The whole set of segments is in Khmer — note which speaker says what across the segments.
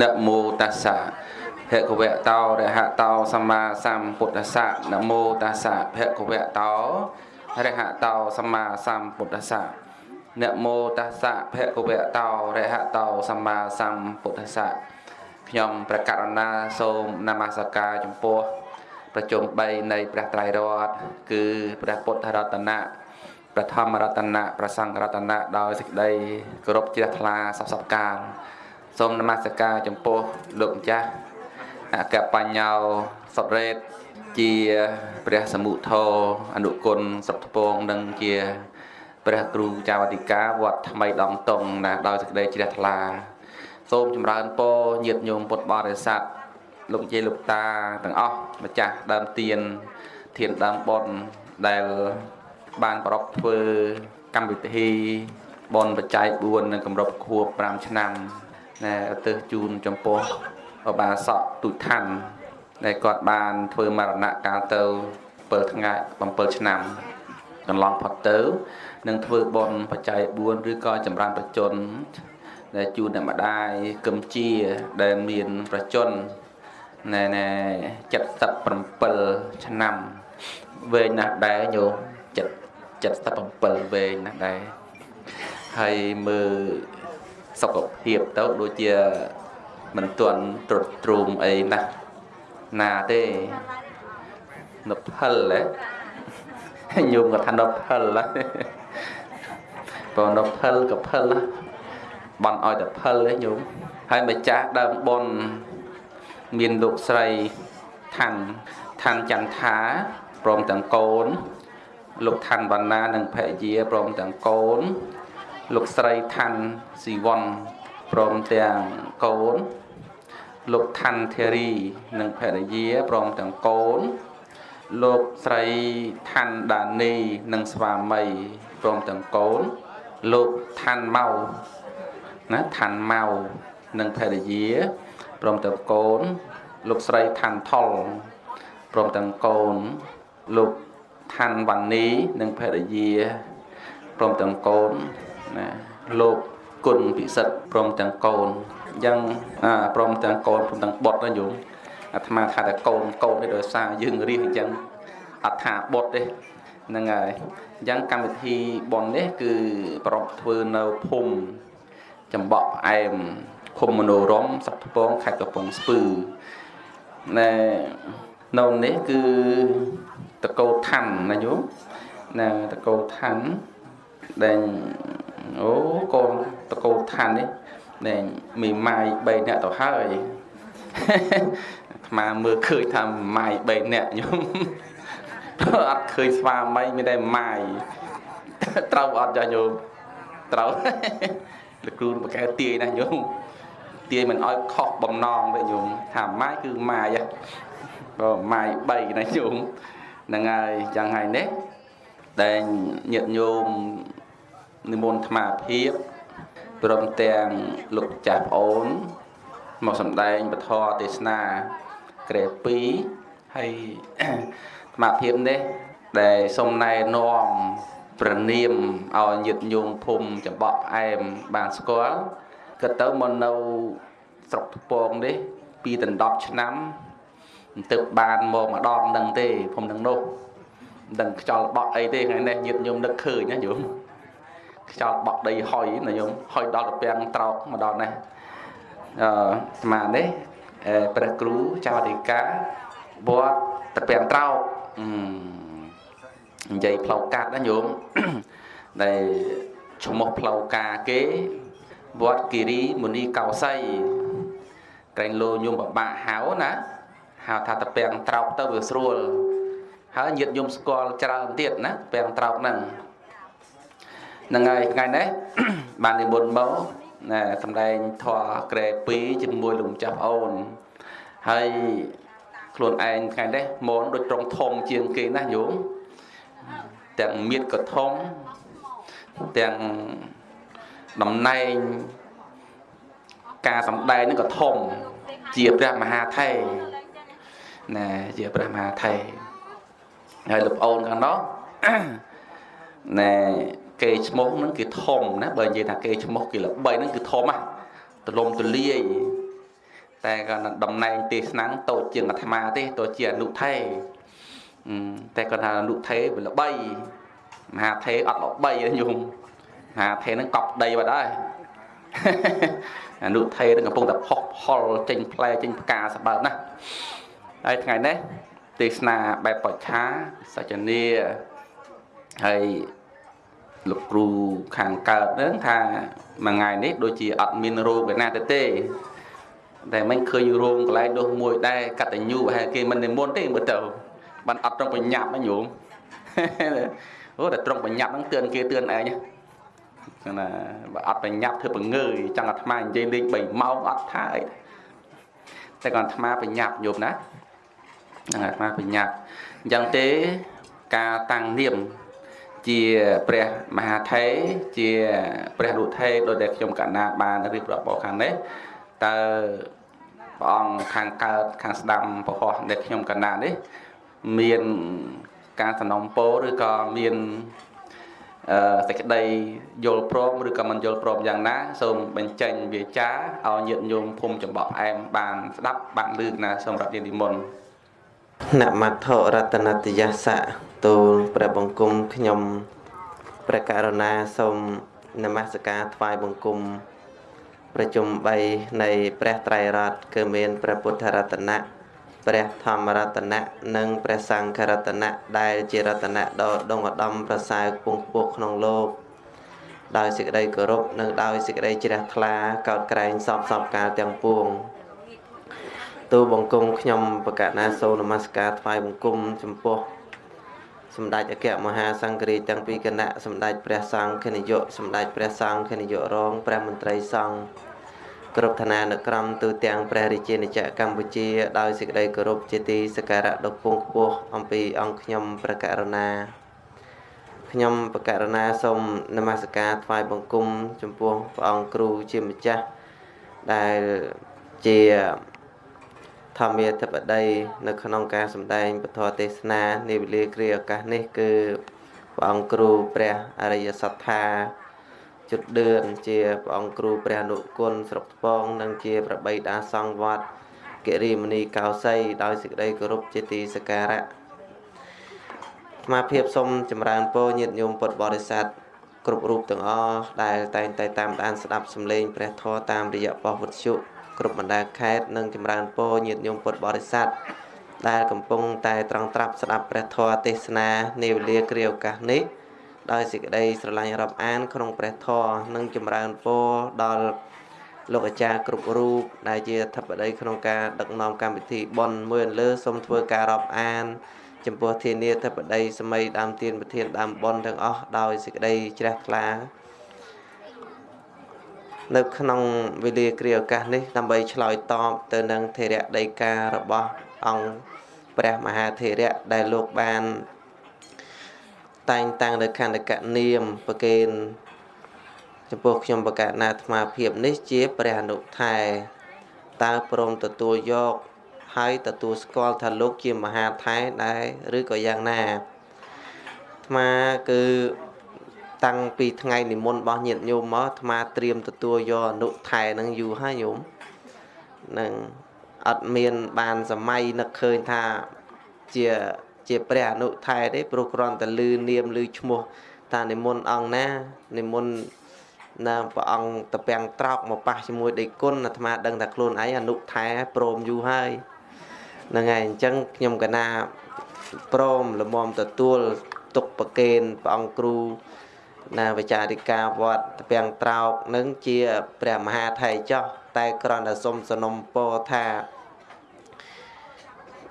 Speaker 1: នមោតាសៈភគវៈតោរហតោសម្មាសម្ពុទ្ធស្សៈនមោតាសៈភគវៈតោរហតោសម្មាសម្ពុទ្ធស្សៈនមោតាសៈភគវៈតោរហតោសម្មាសម្ពុទ្ធស្សៈខ្ញុំប្រកាសណាសូមនមស្ការចំពោះប្រជុំ3នៃព្រះត្រៃរតន៍គឺព្រះពុទ្ធរតនៈព្រះធម្មរតនៈព្រះសង្ឃរតនៈដោយសេចក្តីគោរពជ្រះថ្លាសពសពកាល សូមនមស្ការចំពោះលោកម្ចាស់អកបញ្ញោសុតរេតជាព្រះសមុទ្ធោអនុគុណសុខពងនិងជាព្រះគ្រូចាវតិកាវត្តថ្មីដងតុងណាដោយសេចក្តីជ្រះថ្លា សូមចម្រើនពរញាតិញោមពុទ្ធបរិស័ទលោកយាយលោកតាទាំងអស់ម្ចាស់ដើមទៀនធានដើមបុណ្យដែលបានប្រកធ្វើកម្មវិធីបនបច្ច័យ4នៅកម្រិតខួប5ឆ្នាំ ណែឧទ្ទិសជូនចំពោះឧបាសកទុឋានដែលគាត់បានធ្វើមរណកាលទៅ7ថ្ងៃ7ឆ្នាំកន្លងផុតទៅនឹងធ្វើបនបច្ច័យ4ឬក៏ចម្រើនប្រជជនដែលជូនអ្នកម្ដាយគឹមជាដែលមានប្រជជនណែណែ77ឆ្នាំវែងណាស់ដែរញោម77វែងណាស់ដែរហើយមើល សុខភាពទៅដូចជាមិនទាន់ត្រុតទ្រូមអីណាស់ណាទេនផលហ៎ញោមគាត់ថានផលហ៎បើនផលក៏ផលបន់ឲ្យតែផលទេញោមហើយម្ចាស់ដើមបុណ្យមានលោកស្រីឋានឋានចន្ទថាព្រមទាំងកូន លោកឋានវណ្ណានិងភរិយាព្រមទាំងកូន លោកស្រីឋានស៊ីវ័នព្រមទាំងកូន លោកឋានធារីនិងភរិយាព្រមទាំងកូន លោកស្រីឋានដានីនិងស្វាមីព្រមទាំងកូន លោកឋានម៉ៅណាឋានម៉ៅនិងភរិយាព្រមទាំងកូន លោកស្រីឋានថុលព្រមទាំងកូន លោកឋានវណ្ណីនិងភរិយាព្រមទាំងកូន ណាលោកគុណពិសិដ្ឋព្រមទាំងកូនអញ្ចឹងអាព្រមទាំងកូនព្រមទាំងបុត្រណាញោមអាត្មាថាតែកូនកូននេះដោយសារយើងរៀនអញ្ចឹងអត់ថាបុត្រទេហ្នឹងហើយអញ្ចឹងកម្មវិធីបននេះគឺប្រពធ្វើនៅភូមិចំបក់ផ្អែមឃុំមនោរមសត្វពងខេត្តកំពង់ស្ពឺណែនៅនេះគឺតកោឋានណាញោមណាតកោឋានដែល អូកូនតកោឋាននេះដែលមីម៉ាយ3នាក់ទៅហើយអាត្មាមើលឃើញថាម៉ាយ3នាក់ញោមអត់ឃើញស្វាមីមានតែម៉ាយត្រូវអត់ចាញោមត្រូវលោកគ្រូបកែទាយណាញោមទាយមិនអោយខុសបំណងទេញោមថាម៉ាយគឺម៉ាយបើម៉ាយ3ណាញោមហ្នឹងហើយចឹងហើយនេះដែលញាតិញោម និមន្តអាត្មាភាពព្រមទាំងលោកចាស់ប្អូនមកសម្ដែងពធទេសនាក្រែ2ហើយអាត្មាភាពនេះដែលសូមណែនាំប្រណៀមឲ្យញាតិញោមភូមិចំបក់ផ្អែមបានស្គាល់ក៏ទៅមកនៅស្រុកថ្ពងនេះពីដណ្ដប់ឆ្នាំទៅបានមកម្ដងនឹងទេភូមិនឹងនោះមិនដឹងខ្យល់បក់អីទេថ្ងៃនេះញាតិញោមនឹកឃើញណាញោម ខ្យល់បក់ដីហុយណាញោមហុយដល់ទៅពាំងត្រោកមកដល់នេះអឺស្មាននេះព្រះគ្រូចៅអធិការវត្តតពាំងត្រោកនិយាយផ្លូវកាត់ណាញោមដែលឈ្មោះផ្លូវការគេវត្តគិរីមុនីកោសីក្រែងលោញោមបបាក់ហៅណាហៅថាតពាំងត្រោកទៅវាស្រួលហើយញាតញោមស្គាល់ច្រើនទៀតណាពាំងត្រោកហ្នឹង ហ្នឹងហើយថ្ងៃនេះបាននិមន្តមកណាសំដែងធរក្រែ2ជាមួយលោកម្ចាស់អូនហើយខ្លួនឯងថ្ងៃនេះមនដូចត្រង់ធំជាងគេណាញោមទាំងមៀតក៏ធំទាំងតំណែងការសំដែងនឹងក៏ធំជាព្រះមហាថេរណាជាព្រះមហាថេរហើយលោកអូនខាងនោះណែ គេឈ្មោះហ្នឹងគឺធំណាបើនិយាយថាគេឈ្មោះគេល្បីហ្នឹងគឺធំណាទលំទលាយតែគាត់តំណែងទេសនាតូចជាងអាត្មាទេតូចជាអនុថេតែគាត់ថាអនុថេវាល្បីមហាថេអត់ល្បីទេញោមមហាថេហ្នឹងកប់ដីបាត់ហើយអនុថេនឹងកំពុងតែផុសផលចេញផ្លែចេញផ្កាសម្បើមណាហើយថ្ងៃនេះទេសនាបែបបច្ឆាសច្ចនីហើយ លោកគ្រូខាងកើតនឹងថាមួយថ្ងៃនេះដូចជាអត់មានរោគឯណាទៅទេតែមិនឃើញរោងកន្លែងនោះមួយដែរកតញ្ញូប្រហែលគេមិននិមន្តទេមើលទៅបានអត់ត្រង់បញ្ញាប់ណាញោមអូតែត្រង់បញ្ញាប់ហ្នឹងទឿនគេទឿនឯងណាបើអត់បញ្ញាប់ធ្វើបង្ងើយចង់អាត្មានិយាយលេង3ម៉ោងអត់ថាអីតែគាត់អាត្មាបញ្ញាប់ញោមណាហ្នឹងអាត្មាបញ្ញាប់អញ្ចឹងទេការតាំងនាម ជាព្រះមហាថេរជាព្រះរុថេរដោយដែលខ្ញុំកណ្ណាបានរៀបរាប់បោខាងនេះតើព្រះអង្គខាងកើតខាងស្ដាំពហោះដែលខ្ញុំកណ្ណានេះមានការសំណុំពោឬក៏មានអឺសេចក្តីយល់ព្រមឬក៏មិនយល់ព្រមយ៉ាងណា សូមបញ្ចេញវាចាឲ្យញាតិញោមភូមិចំបក់ផ្អែមបានស្ដាប់បានលឺណាសូមរាប់ជានិមន្ត
Speaker 2: នមត្ថរតនតយសៈទូលព្រះបង្គំខ្ញុំព្រះករុណាសូមនមស្ការថ្វាយបង្គំប្រជុំ3នៃព្រះត្រៃរតន៍គឺមានព្រះពុទ្ធរតនៈព្រះធម្មរតនៈនិងព្រះសង្ឃរតនៈដែលជារតនៈដ៏ដងឧត្តមប្រសើរពងពោះក្នុងលោកដោយសេចក្តីគោរពនិងដោយសេចក្តីជ្រះថ្លាកោតក្រែងសពសពកាលទាំងពួង ទូបង្គំខ្ញុំបកណាសូនមស្ការថ្វាយបង្គំចំពោះសម្ដេចអគ្គមហាសង្ឃរាជទាំងពីរគណៈសម្ដេចព្រះសង្ឃនាយកសម្ដេចព្រះសង្ឃនាយករងព្រះមន្ត្រីសង្ឃគ្រប់ឋានានុក្រមទូទាំងព្រះរាជាណាចក្រកម្ពុជាដោយសេចក្តីគោរពជាទីសក្ការៈដ៏ពងខ្ពស់អំពីអង្គខ្ញុំព្រះករុណាខ្ញុំព្រះករុណាសូមនមស្ការថ្វាយបង្គំចំពោះព្រះអង្គគ្រូជាម្ចាស់ដែលជា ធម្មាធិបតីនៅក្នុងការសម្ដែងពធទេសនានាវេលាគ្រាឱកាសនេះគឺព្រះអង្គគ្រូព្រះអរិយសត្ថាជុតដឿនជាព្រះអង្គគ្រូព្រះអនុគុណស្រុកថ្ពងនិងជាប្របីតាសង្ឃវត្តកិរិមនីកោសីដោយសេចក្តីគោរពជាទីសក្ការៈស្មាភាពសូមចម្រើនពរញាតិញោមពុទ្ធបរិស័ទគ្រប់រូបទាំងអស់ដែលតែងតែតាមដានស្ដាប់សម្លេងព្រះធម៌តាមរយៈប៉ុស្តិ៍វិទ្យុ គ្រប់បណ្ដាខេត្តនិងចម្រើនពរញាតិញោមពុទ្ធបរិស័ទដែលកំពុងតែត្រង់ត្រាប់ស្ដាប់ព្រះធម៌ទេសនានាវេលាគ្រាឱកាសនេះដោយសេចក្តីស្រឡាញ់រាប់អាន ក្នុងព្រះធម៌និងចម្រើនពរដល់លោកអាចារ្យគ្រប់រូបដែលជាធិបតីក្នុងការដឹកនាំកម្មវិធីប៉ុនមួយលើសូមធ្វើការរាប់អាន ចំពោះធានាធិបតីសម័យដើមទានប្រធានដើមប៉ុនទាំងអស់ដោយសេចក្តីជ្រះថ្លា នៅក្នុងវេលាគ្រាឱកាសនេះដើម្បីឆ្លើយតបទៅនឹងធរៈដីការបស់អង្គព្រះមហាធរៈដែលលោកបានតែងតាំងនៅខណ្ឌកនាមប្រកេនចំពោះខ្ញុំបកណាអាត្មាភាពនេះជាព្រះអនុថែតើព្រមទទួលយកហើយទទួលស្គាល់ថាលោកជាមហាថែដែរឬក៏យ៉ាងណាអាត្មាគឺ តាំងពីថ្ងៃនិមន្តរបស់ញាតិញោមមកអាត្មាត្រៀមទទួលយកអនុថែនឹងយូរហើយញោមនឹងអត់មានបានសម័យនឹកឃើញថាជាជាព្រះអនុថែទេព្រោះគ្រាន់តែលឺនាមលឺឈ្មោះតានិមន្តអង្គណានិមន្តណាព្រះអង្គតពាំងត្រោកមកប៉ះជាមួយដេគុណអាត្មាដឹងថាខ្លួនឯងអនុថែព្រមយូរហើយហ្នឹងហើយអញ្ចឹងខ្ញុំកណាព្រមលំមទទួលទុកប្រកេនព្រះអង្គគ្រូ ណាវិចារិកាវត្តតពាំងត្រោកនឹងជាព្រះមហាថៃចោះតែគ្រាន់តែសុំសនំពោថា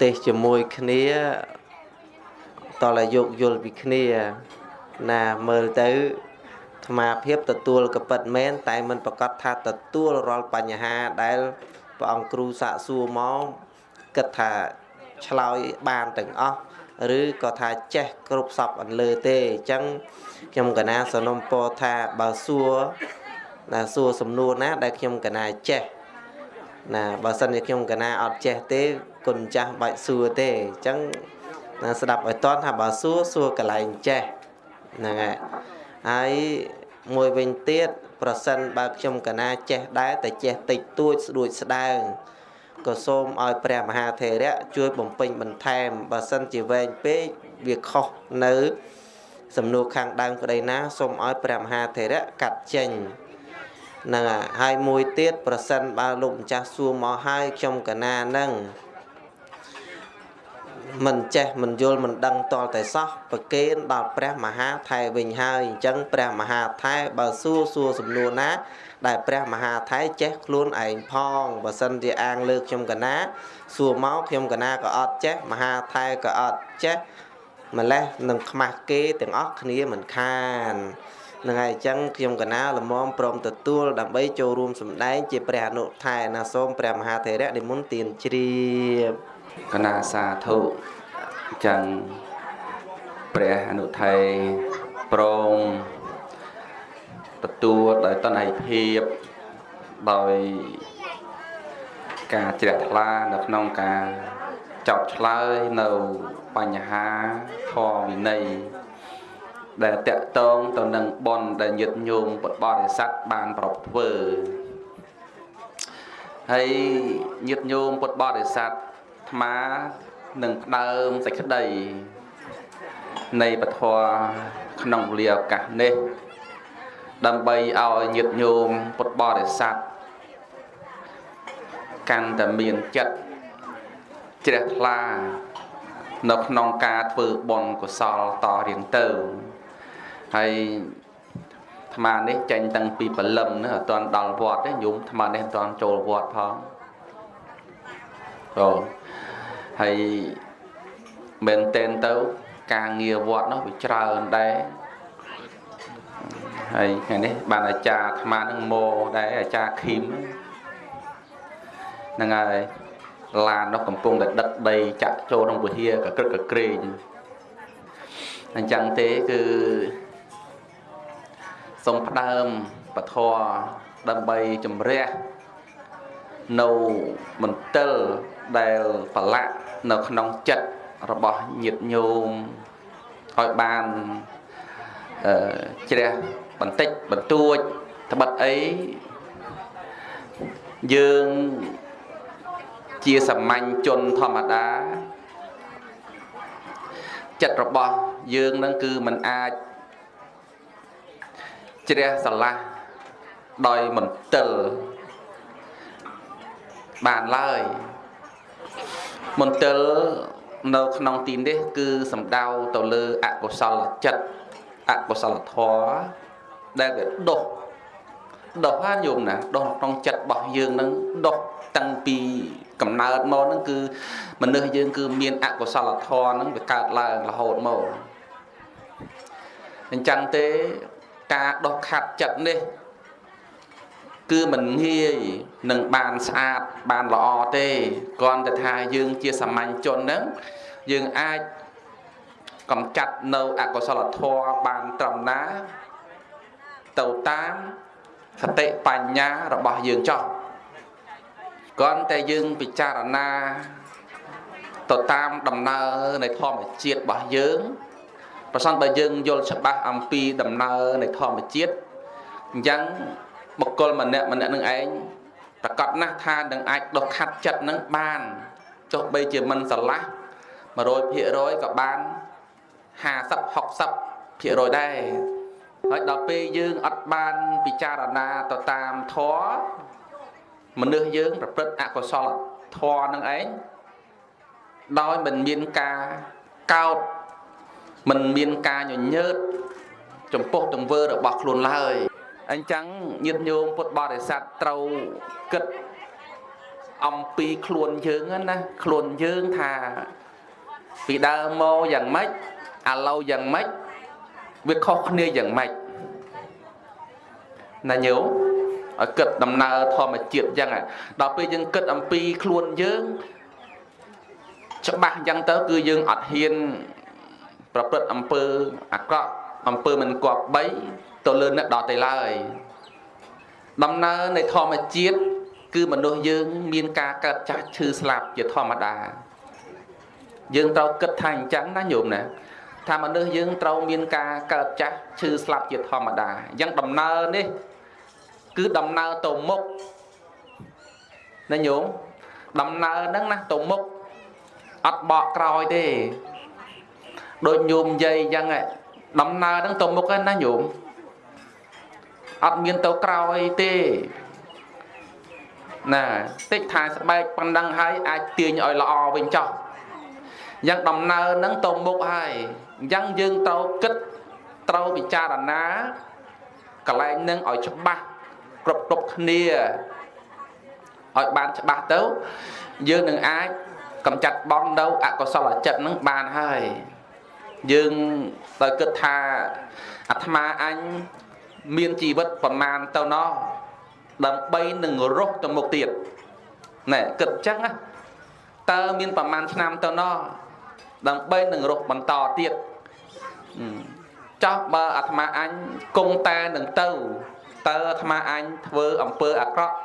Speaker 2: ទេសជាមួយគ្នាតលយោគយល់ពីគ្នា ណាមើលទៅអាមាភាពទទួលកពិតមែនតែមិនប្រកាសថាទទួលរាល់បញ្ហាដែលព្រះអង្គគ្រូសាកសួរមកគិតថាឆ្លើយបានទាំងអស់ ឬក៏ថាចេះគ្រប់សពអន្លើទេអញ្ចឹងខ្ញុំកណាសនំពោថាបើសួរណាសួរសំណួរណា ដែលខ្ញុំកណាចេះណាបើសិនជាខ្ញុំកណាអត់ចេះទេគុណចាស់បាច់សួរទេអញ្ចឹងណាស្ដាប់ឲ្យតន់ថាបើសួរសួរកន្លែងចេះហ្នឹងហើយហើយមួយវិញទៀតប្រសិនបើខ្ញុំកណាចេះដែរតែចេះតិចតួចស្ដួចស្ដើង ក៏សូមឲ្យព្រះមហាថេរៈជួយបំពេញបន្ថែមបើសិនជាវែងពេកវាខុសនៅ សំណួរខាងដើមក្តីណាសូមឲ្យព្រះមហាថេរៈកាត់ចេញហ្នឹងហើយហើយមួយទៀតប្រសិនបើលោកម្ចាស់សួរមកហើយខ្ញុំកណានឹងមិនចេះមិនយល់មិនដឹងតលតែសោះប្រគេនដល់ព្រះមហាថែវិញហើយអញ្ចឹងព្រះមហាថែបើសួរសួរសំណួរណា ដែលព្រះមហាថែចេះខ្លួនឯងផងបើសិនជាអាងលើខ្ញុំកណាសួរមកខ្ញុំកណាក៏អត់ចេះមហាថែក៏អត់ចេះម្លេះនឹងខ្មាស់គេទាំងអស់គ្នាមិនខាននឹងហើយអញ្ចឹងខ្ញុំកណាលមមព្រមទទួលដើម្បីចូលរួមសម្ដែងជាព្រះអនុថែណាសូមព្រះមហាថេរៈនិមន្តទានជ្រាប
Speaker 1: កណាសាធុចឹងព្រះអនុថេប្រង ទទួលដោយតន័យភាពដោយការជ្រះថ្លានៅក្នុងការចោតឆ្លើយនៅបញ្ហាធម៌វិន័យដែលតកតងទៅនឹងបនដែលញាតញោមពុទ្ធបរិស័ទបានប្រពធ្វើហើយញាតញោមពុទ្ធបរិស័ទអាត្មានឹងផ្ដើមសេចក្តីនៃពធក្នុងវេលាឱកាសនេះ ដើម្បីឲ្យញាតញោមពុទ្ធបរិស័ទកាន់តែមានចិត្តជ្រះថ្លា នៅក្នុងការធ្វើបុណ្យកុសលតរៀងទៅហើយអាត្មានេះចេញតាំងពីព្រលឹមណាអត់ទាន់ដល់វត្តទេញោមអាត្មានេះអត់ទាន់ចូលវត្តផងអូហើយមែនតែនទៅ ការងារវត្តនោះវាច្រើនដែរ ហើយថ្ងៃនេះបានអាចារ្យអាត្មានឹងមកដែរអាចារ្យឃីមហ្នឹងហើយឡាននោះកំពុងតែដឹកដីចាក់ចូលក្នុងវិហារកក្រឹកកក្រែងអញ្ចឹងទេគឺសូមផ្ដើមពធដើម្បីជំរះនៅមន្ទិលដែលប្រឡាក់នៅក្នុងចិត្តរបស់ញាតិញោមឲ្យបានអឺជ្រះ បន្តិចបន្តួចត្បិតអីយើងជាសាមញ្ញជនធម្មតាចិត្តរបស់យើងនឹងគឺมันអាចជ្រះស្រឡះដោយមន្ទិលបានឡើយមន្ទិលនៅក្នុងទីនេះ គឺសំដៅទៅលើអកុសលចិត្តអកុសលធម៌ ដែលវាដុសដុសហ្នឹងយមណាដុសក្នុងចិត្តរបស់យើងនឹងដុសតាំងពីកំណើតមកហ្នឹងគឺមនុស្សយើងគឺមានអកុសលធម៌ហ្នឹងវាកើតឡើងរហូតមកអញ្ចឹងទេការដោះខាត់ចិត្តនេះគឺមិនងាយនឹងបានស្អាតបានល្អទេគ្រាន់តែថាយើងជាសាមញ្ញជនហ្នឹងយើងអាចកំចាត់នៅអកុសលធម៌បានត្រឹមណា ទៅតាមសតិបញ្ញារបស់យើងចោះគ្រាន់តែយើងពិចារណាទៅតាមដំណើរនៃធម្មជាតិរបស់យើងប្រសិនបើយើងយល់ច្បាស់អំពីដំណើរនៃធម្មជាតិអញ្ចឹងបុគ្គលម្នាក់ម្នាក់នឹងឯងប្រកាសណាស់ថានឹងអាចដុសខាត់ចិត្តនឹងបានចុះបីជាមិនស្រឡះ100%ក៏បាន50 60%ដែរ ហើយដល់ពេលយើងអត់បានពិចារណាទៅតាមធម៌មនុស្សយើងប្រព្រឹត្តអកុសលធម៌នឹងឯងដោយមិនមានការកោតមិនមានការញញើតចំពោះទង្វើរបស់ខ្លួនឡើយអញ្ចឹងញាតិញោមពុទ្ធបរិស័ទត្រូវគិតអំពីខ្លួនយើងណាខ្លួនយើងថាពីដើមមកយ៉ាងម៉េចឥឡូវយ៉ាងម៉េច វាខុសគ្នាយ៉ាងម៉េចណាញោមឲ្យគិតដំណើរធម្មជាតិអញ្ចឹងដល់ពេលយើងគិតអំពីខ្លួនយើងច្បាស់អញ្ចឹងទៅគឺយើងអត់ហ៊ានប្រព្រឹត្តអំពើអាក្រក់អំពើមិនគប្បីទៅលើអ្នកដទៃឡើយដំណើរនៃធម្មជាតិគឺមនុស្សយើង មានការកើតចាស់ឈឺស្លាប់ជាធម្មតាយើងត្រូវគិតថាអញ្ចឹងណាញោមណា ថាមនុស្សយើងត្រូវមានការកើតចាស់ឈឺស្លាប់ជាធម្មតាអញ្ចឹងដំណើរនេះ គឺដំណើរទៅមុខណាញោមដំណើរហ្នឹងណាទៅមុខអត់បកក្រោយទេដូចញោមនិយាយអញ្ចឹងដំណើរហ្នឹងទៅមុខហ្នឹងណាញោមអត់មានទៅក្រោយទេណាតិចថាស្បែកប៉ុណ្ណឹងហើយអាចទាញឲ្យល្អវិញចោះយ៉ាងដំណើរហ្នឹងទៅមុខហើយ អញ្ចឹងយើងត្រូវគិតត្រូវពិចារណាកន្លែងហ្នឹងឲ្យច្បាស់គ្រប់គ្រប់គ្នាឲ្យបានច្បាស់ទៅ យើងនឹងអាចកំចាត់បងនៅអកុសលចិត្តហ្នឹងបានហើយយើងដោយគិតថាអាត្មាអញមានជីវិតប្រមាណទៅណោះដើម្បីនឹងរស់ទៅមុខទៀតណែគិតអញ្ចឹងណាតើមានប្រមាណឆ្នាំទៅណោះដើម្បីនឹងរស់បន្តទៀត ចោះបើអាត្មាអញគង់តែនឹងទៅតើអាត្មាអញធ្វើអំពើអាក្រក់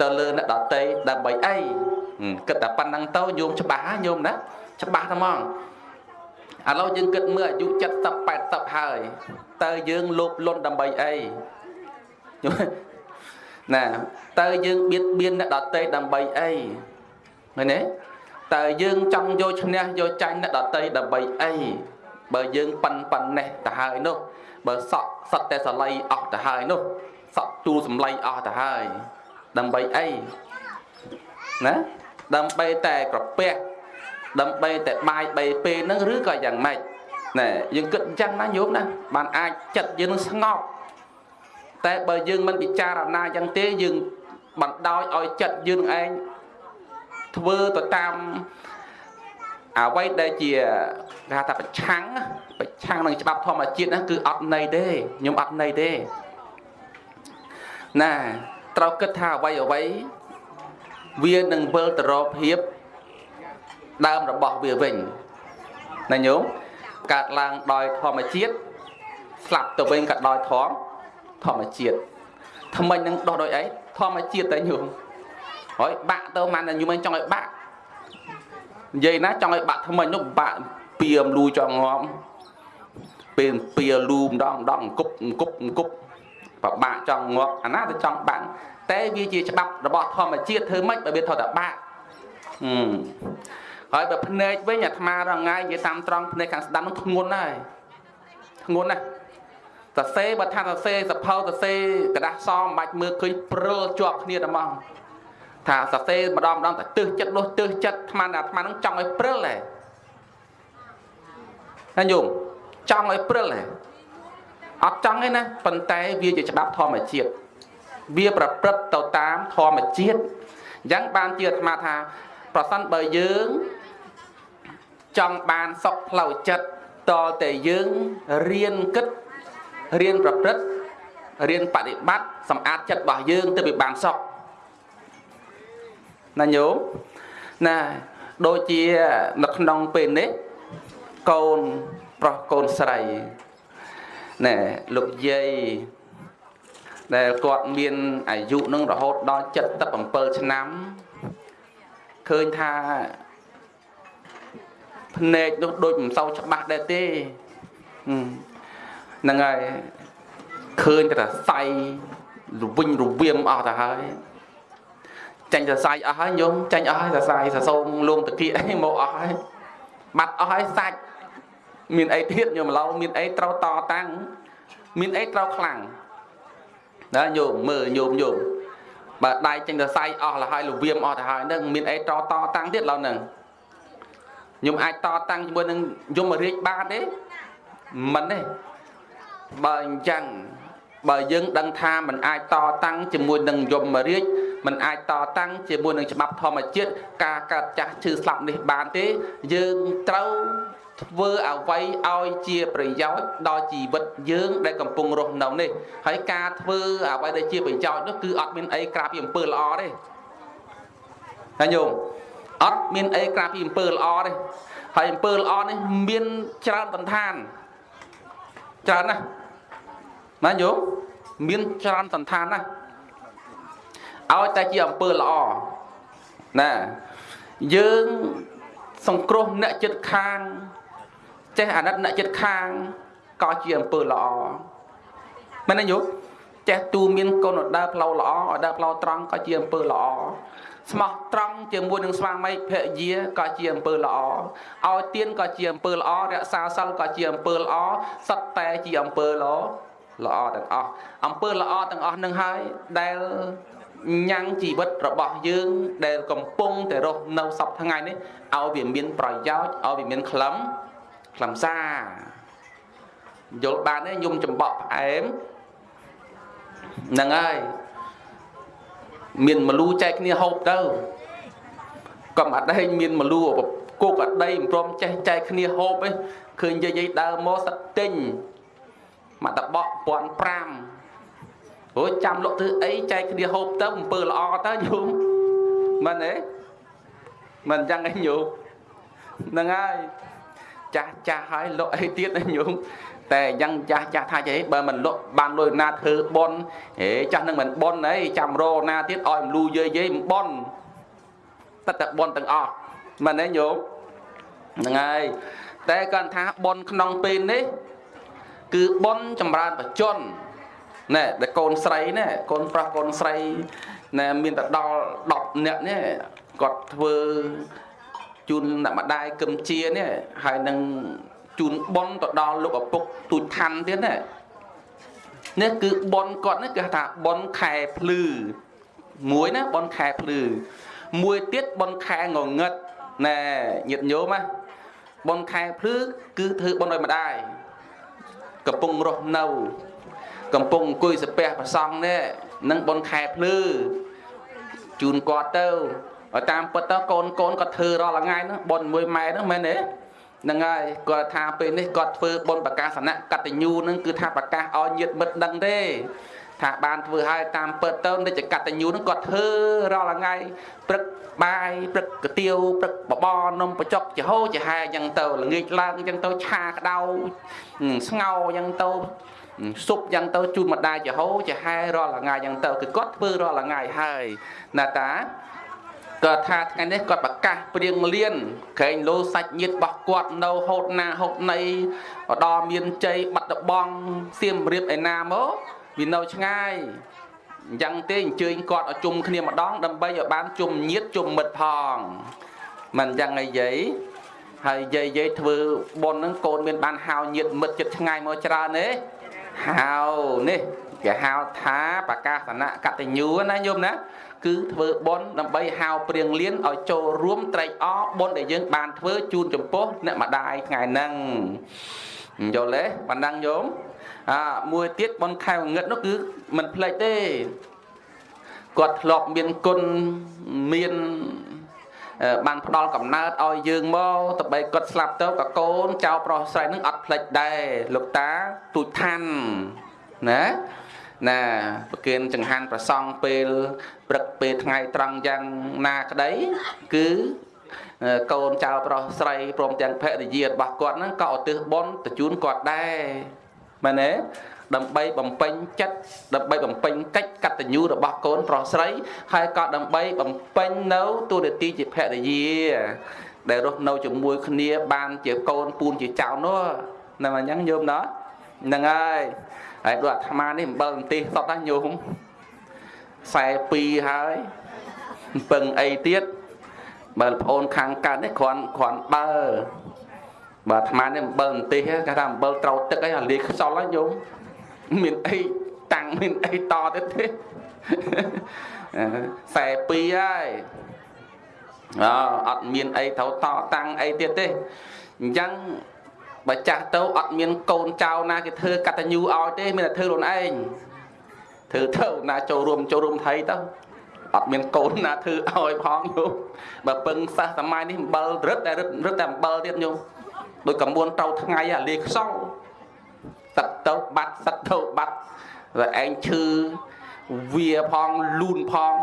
Speaker 1: ទៅលើអ្នកដតីដើម្បីអីគិតតែប៉ុណ្្នឹងទៅញោមច្បាស់ញោមណាច្បាស់តែហ្មងឥឡូវយើងគិតមើលអាយុ70 80ហើយតើយើងលោភលន់ដើម្បីអីណាតើយើងបៀតបៀនអ្នកដតីដើម្បីអីឃើញទេតើយើងចង់យកឈ្នះយកចាញ់អ្នកដតីដើម្បីអី បើយើងប៉ិនប៉ិននេះទៅហើយនោះបើសក់សត្វតែសលៃអស់ទៅហើយនោះសក់ទូលសំឡៃអស់ទៅហើយដើម្បីអីណាដើម្បីតែក្រពះដើម្បីតែបាយ3ពេលហ្នឹងឬក៏យ៉ាងម៉េចណែយើងគិតអញ្ចឹងណាញោមណាបានអាចចិត្តយើងនឹងស្ងប់តែបើយើងមិនពិចារណាយ៉ាងទេយើងបណ្ដោយឲ្យចិត្តយើងឯងធ្វើទៅតាម អ្វីដែលជាគេថាប្រឆាំងប្រឆាំងនឹងច្បាប់ធម្មជាតិណាគឺអត់ន័យទេខ្ញុំអត់ន័យទេណាត្រូវគិតថាអ្វីអ្វីវានឹងវិលទៅរកភាពដើមរបស់វាវិញណាញោមកើតឡើងដោយធម្មជាតិស្លាប់ទៅវិញក៏ដោយធម្មធម្មជាតិថ្មិញនឹងដោះដោយអីធម្មជាតិតែញោមហើយបាក់ទៅមិនតែញោមចង់ឲ្យបាក់ និយាយណាចង់ឲ្យបាក់ថ្មិញនោះបាក់ពៀមលូចង់ងំពេលពៀលូម្ដងម្ដងអង្គប់អង្គប់អង្គប់បបាក់ចង់ងាប់អាណាទៅចង់បាក់តែវាជាច្បាប់របស់ធម្មជាតិធ្វើម៉េចបើវាថតតែបាក់ហើយបើភ្នែកវិញអាត្មារងាយនិយាយតាមត្រង់ភ្នែកខាងស្ដាំនោះធ្ងន់ហើយធ្ងន់ណាស់សរសេរបើថាសរសេរសភៅសរសេរกระดาษសមិនបាច់មើលឃើញព្រិលជាប់គ្នាតែហ្មង ថាសរសេរម្ដងម្ដងតែទើសចិត្តនោះទើសចិត្តអាត្មាអាត្មានឹងចង់ឲ្យព្រិលហ៎ណាញោមចង់ឲ្យព្រិលហ៎អត់ចង់ទេណាប៉ុន្តែវាជាច្បាប់ធម្មជាតិវាប្រព្រឹត្តទៅតាមធម្មជាតិអញ្ចឹងបានជាអាត្មាថាប្រសិនបើយើងចង់បានសុខផ្លូវចិត្តតតែយើងរៀនគិតរៀនប្រព្រឹត្តរៀនបដិបត្តិសម្អាតចិត្តរបស់យើងទៅវាបានសុខ ណាញោមណាដូចជានៅក្នុងពេលនេះកូនប្រុសកូនស្រីណែលោកយាយដែលគាត់មានអាយុនឹងរហូតដល់77ឆ្នាំឃើញថាភ្នែកនោះដូចមិនសូវច្បាស់ដែរទេហ្នឹងហើយឃើញតែសៃរវិញរវៀមអស់ទៅហើយ ចាញ់សរសៃអស់ហើយញោមចាញ់អស់ហើយសរសៃសរសូមលងតាគៀអីមកអស់ហើយបាត់អស់ហើយសាច់មានអីទៀតញោមឡូវមានអីត្រូវតតាំងមានអីត្រូវខ្លាំងណាញោមមើលញោមញោមបើដៃចេញសរសៃអស់លហើយលវៀមអស់ទៅហើយនឹងមានអីតតតាំងទៀតឡូវហ្នឹងខ្ញុំអាចតតាំងជាមួយនឹងយមរាជបានទេមិនទេបើអញ្ចឹងបើយើងដឹងថាมันអាចតតាំងជាមួយនឹងយមរាជ มันអាចតតាំងជាមួយនឹងច្បាប់ធម្មជាតិការកើតចាស់ឈឺស្លាប់នេះបានទេ យើងត្រូវធ្វើអ្វីឲ្យជាប្រយោជន៍ដល់ជីវិតយើងដែលកំពុងរស់នៅនេះហើយការធ្វើអ្វីដែលជាប្រយោជន៍នោះគឺអត់មានអីក្រៅពីអំពើល្អទេហើយញោមអត់មានអីក្រៅពីអំពើល្អទេហើយអំពើល្អនេះមានច្រើនបន្តានច្រើនណាស់ណាញោមមានច្រើនសន្តានណាស់ ឲ្យតែជាអំពើល្អណាយើងសង្គ្រោះអ្នកចិត្តខាងចេះអាណិតអ្នកចិត្តខាងក៏ជាអំពើល្អមែនទេញោមចេះទូមានកូនដើរផ្លូវល្អឲ្យដើរផ្លូវត្រង់ក៏ជាអំពើល្អស្មោះត្រង់ជាមួយនឹងស្វាមីភរិយាក៏ជាអំពើល្អឲ្យទានក៏ជាអំពើល្អរក្សាសិលក៏ជាអំពើល្អសត្វតែជាអំពើល្អល្អទាំងអស់អំពើល្អទាំងអស់នឹងហើយដែល ញ៉ាំងជីវិតរបស់យើងដែលកំពុងតែរស់នៅសពថ្ងៃនេះឲ្យវាមានប្រយោជន៍ឲ្យវាមានខ្លឹមខ្លឹមសារយល់បានទេញុំចំបក់ផ្អែមហ្នឹងហើយមានមលូចែកគ្នាហូបទៅកុំអត់ឯងមានមលូគោកអដីមិនព្រមចេះចែកគ្នាហូបឯងឃើញយាយយាយដើរមកសត្វទិញមកតបក1005 អូចាំលក់ធ្វើអីចែកគ្នាហូបទៅអំពើល្អទៅញោមមិនទេមិនអញ្ចឹងឯងញោមហ្នឹងហើយចាស់ចាស់ហើយលក់អីទៀតណាញោមតែយ៉ាងចាស់ចាស់ថាចេះបើមិនលក់បានលុយណាធ្វើបន់ហេចាស់នឹងមិនបន់អីចាំរណាទៀតឲ្យមលូយាយយាយមិនបន់តែតែបន់ទាំងអស់មិនទេញោមហ្នឹងហើយតែគាត់ថាបន់ក្នុងពេលនេះ គឺបន់ចម្រើនបច្ចុប្បន្ន ណែតែកូនស្រីណែកូនប្រុសកូនស្រីណែមានតែដល់10នាក់នេះគាត់ធ្វើជូនអ្នកម្ដាយគឹមជានេះហើយនឹងជូនបនទៅដល់លោកឪពុកទូចឋានទៀតណានេះគឺបនគាត់នេះគេថាបនខែភ្លឺមួយណាបនខែភ្លឺមួយទៀតបនខែងងឹតណែញាតញោមណាបនខែភ្លឺគឺធ្វើបនឲ្យម្ដាយកំពុងរស់នៅ កំពុងអង្គុយសាពះប្រសង់នេះនឹងបនខែភ្លឺជូនគាត់ទៅឲ្យតាមពិតទៅកូនកូនគាត់ធ្វើរាល់ថ្ងៃហ្នឹងបនមួយម៉ែហ្នឹងមែនទេហ្នឹងហើយគាត់ថាពេលនេះគាត់ធ្វើបុណ្យប្រកាសនៈកតញ្ញូនឹងគឺថាប្រកាសឲ្យញាតិមិត្តដឹងទេថាបានធ្វើឲ្យតាមពិតទៅនិច្ចកតញ្ញូនឹងគាត់ធ្វើរាល់ថ្ងៃព្រឹកបាយព្រឹកកាទៀវព្រឹកបបរនំបចុកចំហោចំហែអញ្ចឹងទៅល្ងាចឡើងអញ្ចឹងទៅឆាក្តៅស្ងោអញ្ចឹងទៅ ស៊ុបយ៉ាងទៅជូនម្ដាយចំហោចំហែរាល់ថ្ងៃអញ្ចឹងទៅគឺគាត់ធ្វើរាល់ថ្ងៃហើយណាតាគាត់ថាថ្ងៃនេះគាត់ប្រកាសព្រៀងលៀនក្រែងលោសាច់ញាតរបស់គាត់នៅហូតណាហូតណីដល់មានជ័យបាត់ដបងសៀមរៀបឯណាមកវានៅឆ្ងាយអញ្ចឹងទេអញ្ជើញគាត់ឲ្យជុំគ្នាម្ដងដើម្បីឲ្យបានជុំញាតជុំមិត្តផងមិនអញ្ចឹងអីយាយហើយយាយយាយធ្វើប៉ុនហ្នឹងកូនមានបានហៅញាតមិត្តចិត្តឆ្ងាយមកច្រើនទេ ហៅនេះគេហៅថាប្រកាសនៈកតញ្ញូណាញោមណា គឺធ្វើបុណ្យដើម្បីហៅព្រៀងលៀនឲ្យចូលរួមត្រេកអរបុណ្យដែលយើងបានធ្វើជូនចំពោះអ្នកម្ដាយថ្ងៃហ្នឹងយល់ទេបណ្ដឹងញោមអាមួយទៀតបុណ្យខែងងឹតនោះគឺមិនភ្លេចទេគាត់ធ្លាប់មានគុណមាន បានផ្ដល់កំណើតឲ្យយើងមកតបីគាត់ស្លាប់ទៅក៏កូនចៅប្រុសស្រីនឹងអត់ភ្លេចដែរលោកតាទូចឋានណាណាប្រគិនចង្ហាន់ប្រសង់ពេលព្រឹកពេលថ្ងៃត្រង់យ៉ាងណាក្តីគឺកូនចៅប្រុសស្រីព្រមទាំងភរិយារបស់គាត់ហ្នឹងក៏ឧទ្ទិសបុណ្យទៅជូនគាត់ដែរមែនទេ ដើម្បីបំពេញចិត្តដើម្បីបំពេញកិច្ចកតញ្ញូរបស់កូនប្រុសស្រី ហើយក៏ដើម្បីបំពេញនៅទូនាទីជាភរិយាដែលរស់នៅជាមួយគ្នាបានជាកូនពូនជាចៅនោះហ្នឹងអញ្ចឹងញោមណោះហ្នឹងហើយហើយដូចអាត្មានេះអំបិលបន្ទិះសតណាញោម42ហើយពឹងអីទៀតបើប្អូនខាងកើតនេះគ្រាន់គ្រាន់បើបើអាត្មានេះអំបិលបន្ទិះគេថាអំបិលត្រូវទឹកអីអាលាយខ្សល់ហើយញោម មានអីតាំងមានអីតទៀតទេ42ហើយអអត់មានអីត្រូវតតាំងអីទៀតទេអញ្ចឹងបើចាស់ទៅអត់មានកូនចៅណាគេធ្វើកតញ្ញូឲ្យទេ មានតែធ្វើខ្លួនឯងធ្វើទៅណាចូលរួមចូលរួមថៃទៅអត់មានកូនណាធ្វើឲ្យផងញោមបើពឹងសះសម័យនេះអំបិលរឹតតែរឹតរឹតតែអំបិលទៀតញោមដូចកមួនត្រូវថ្ងៃអាលាខ្សោ សឹកទៅបាត់សឹកទៅបាត់តែឯងឈឺវាផងលូនផង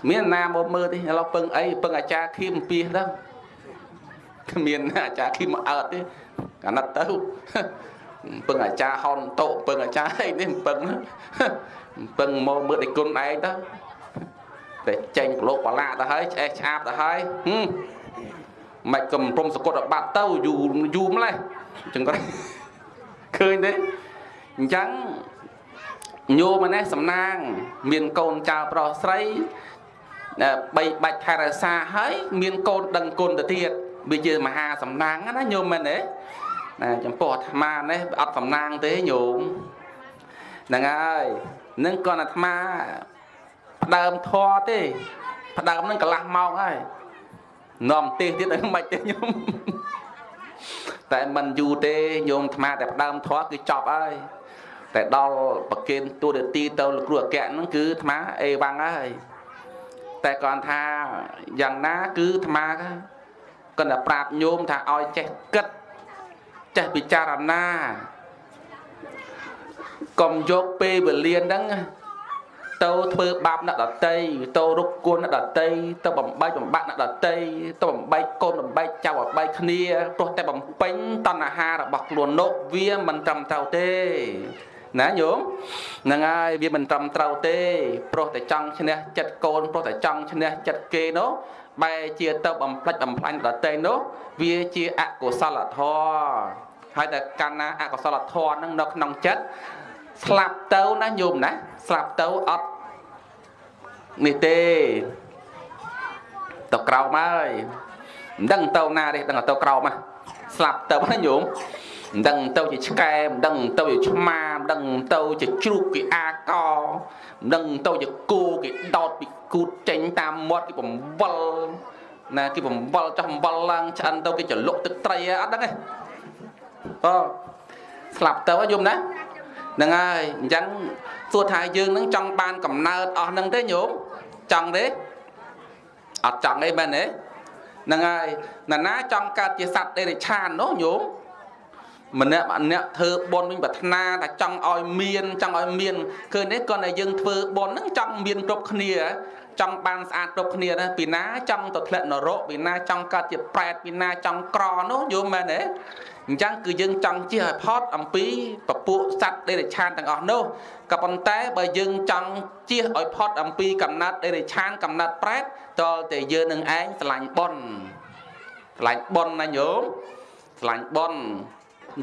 Speaker 1: គ្មានណាមកមើលទេឥឡូវពឹងអីពឹងអាចារ្យខៀមអំពីទៅគ្មានអាចារ្យខៀមមកអើតទេអាណិតទៅពឹងអាចារ្យហនតោពឹងអាចារ្យអីនេះពឹងពឹងមកមើលដៃគុណឯងទៅតែចេញប្រឡូកបលាទៅហើយឆ្អេះឆ្អាបទៅហើយមិនកំព្រមសកត់បាត់ទៅយូរយូរម្លេះអញ្ចឹងគាត់ ឃើញទេអញ្ចឹងញោមនេះសំណាង មានកូនចៅប្រុសស្រីបីបាច់ថែរក្សាហើយមានកូនដឹងគុណទៅទៀតវាជាមហាសំណាងណាញោមមែនទេណាចំពោះអាត្មានេះអត់សំណាងទេញោមហ្នឹងហើយនឹងគាត់អាត្មាផ្ដើមធေါ်ទេផ្ដើមនឹងកន្លះម៉ោងហើយនាំទេសទៀតមិនបាច់ទេញោម តែមិនយូរទេញោមអាត្មាតែផ្ដើមធေါ်គឺចប់ហើយតែដល់ប្រគិនទូរទីទៅលោកគ្រូអគ្គហ្នឹងគឺអាត្មាអេវ៉ាំងហើយតែគាត់ថាយ៉ាងណាគឺអាត្មាគាត់តែប្រាប់ញោមថាឲ្យចេះគិតចេះពិចារណាកុំយកពេលវេលាហ្នឹង ទៅធ្វើបាបអ្នកដតីទៅរុកគួនអ្នកដតីទៅបំបែកបំបាក់អ្នកដតីទៅបំបែកកូនបំបែកចៅបំបែកគ្នាព្រោះតែបំពេញតណ្ហារបស់ខ្លួននោះវាមិនត្រឹមត្រូវទេណាញោមហ្នឹងហើយវាមិនត្រឹមត្រូវទេព្រោះតែចង់ឈ្នះចិត្តកូនព្រោះតែចង់ឈ្នះចិត្តគេនោះបែរជាទៅបំផ្លិចបំផ្លាញដតេនោះវាជាអកុសលធម៌ហើយតែកាលណាអកុសលធម៌ហ្នឹងនៅក្នុងចិត្ត ស្លាប់ទៅណាញោមណាស្លាប់ទៅអត់នេះទេទៅក្រោមហើយមិនដឹងទៅណាទេដឹងទៅក្រោមហ่ะស្លាប់ទៅណាញោមមិនដឹងទៅជាឆ្កែមិនដឹងទៅជាឆ្មាមិនដឹងទៅជាជ្រូកគេអាកមិនដឹងទៅជាគោគេដោតពីគូតចេញតាមមាត់គេបំវល់ណាគេបំវល់ចោះបំវល់ឡើងឆ្អិនទៅគេចលុកទឹកត្រីអត់ដឹងទេអូស្លាប់ទៅយំណា ហ្នឹងហើយអញ្ចឹងសួរថាយើងនឹងចង់បានកំណើតអស់ហ្នឹងទេញោមចង់ទេអត់ចង់ទេមែនទេហ្នឹងហើយណាណាចង់កើតជាសត្វដេរិឆាននោះញោមម្នាក់ម្នាក់ធ្វើបុណ្យវិញប្រាថ្នាថាចង់ឲ្យមានចង់ឲ្យមានឃើញទេគាត់តែយើងធ្វើបុណ្យហ្នឹងចង់មានគ្រប់គ្នាចង់បានស្អាតគ្រប់គ្នាណាពីណាចង់ទៅធ្លាក់នរកពីណាចង់កើតជាប្រែតពីណាចង់ក្រនោះយល់មែនទេ អញ្ចឹងគឺយើងចង់ជិះឲ្យផុតអំពីពពួកសត្វដេរឆានទាំងអស់នោះក៏ប៉ុន្តែបើយើងចង់ជិះឲ្យផុតអំពីកំណត់ដេរឆានកំណត់ប្រែតតលតែយើងនឹងឯងឆ្លាញ់ប៉ុនឆ្លាញ់ប៉ុនណាញោមឆ្លាញ់ប៉ុន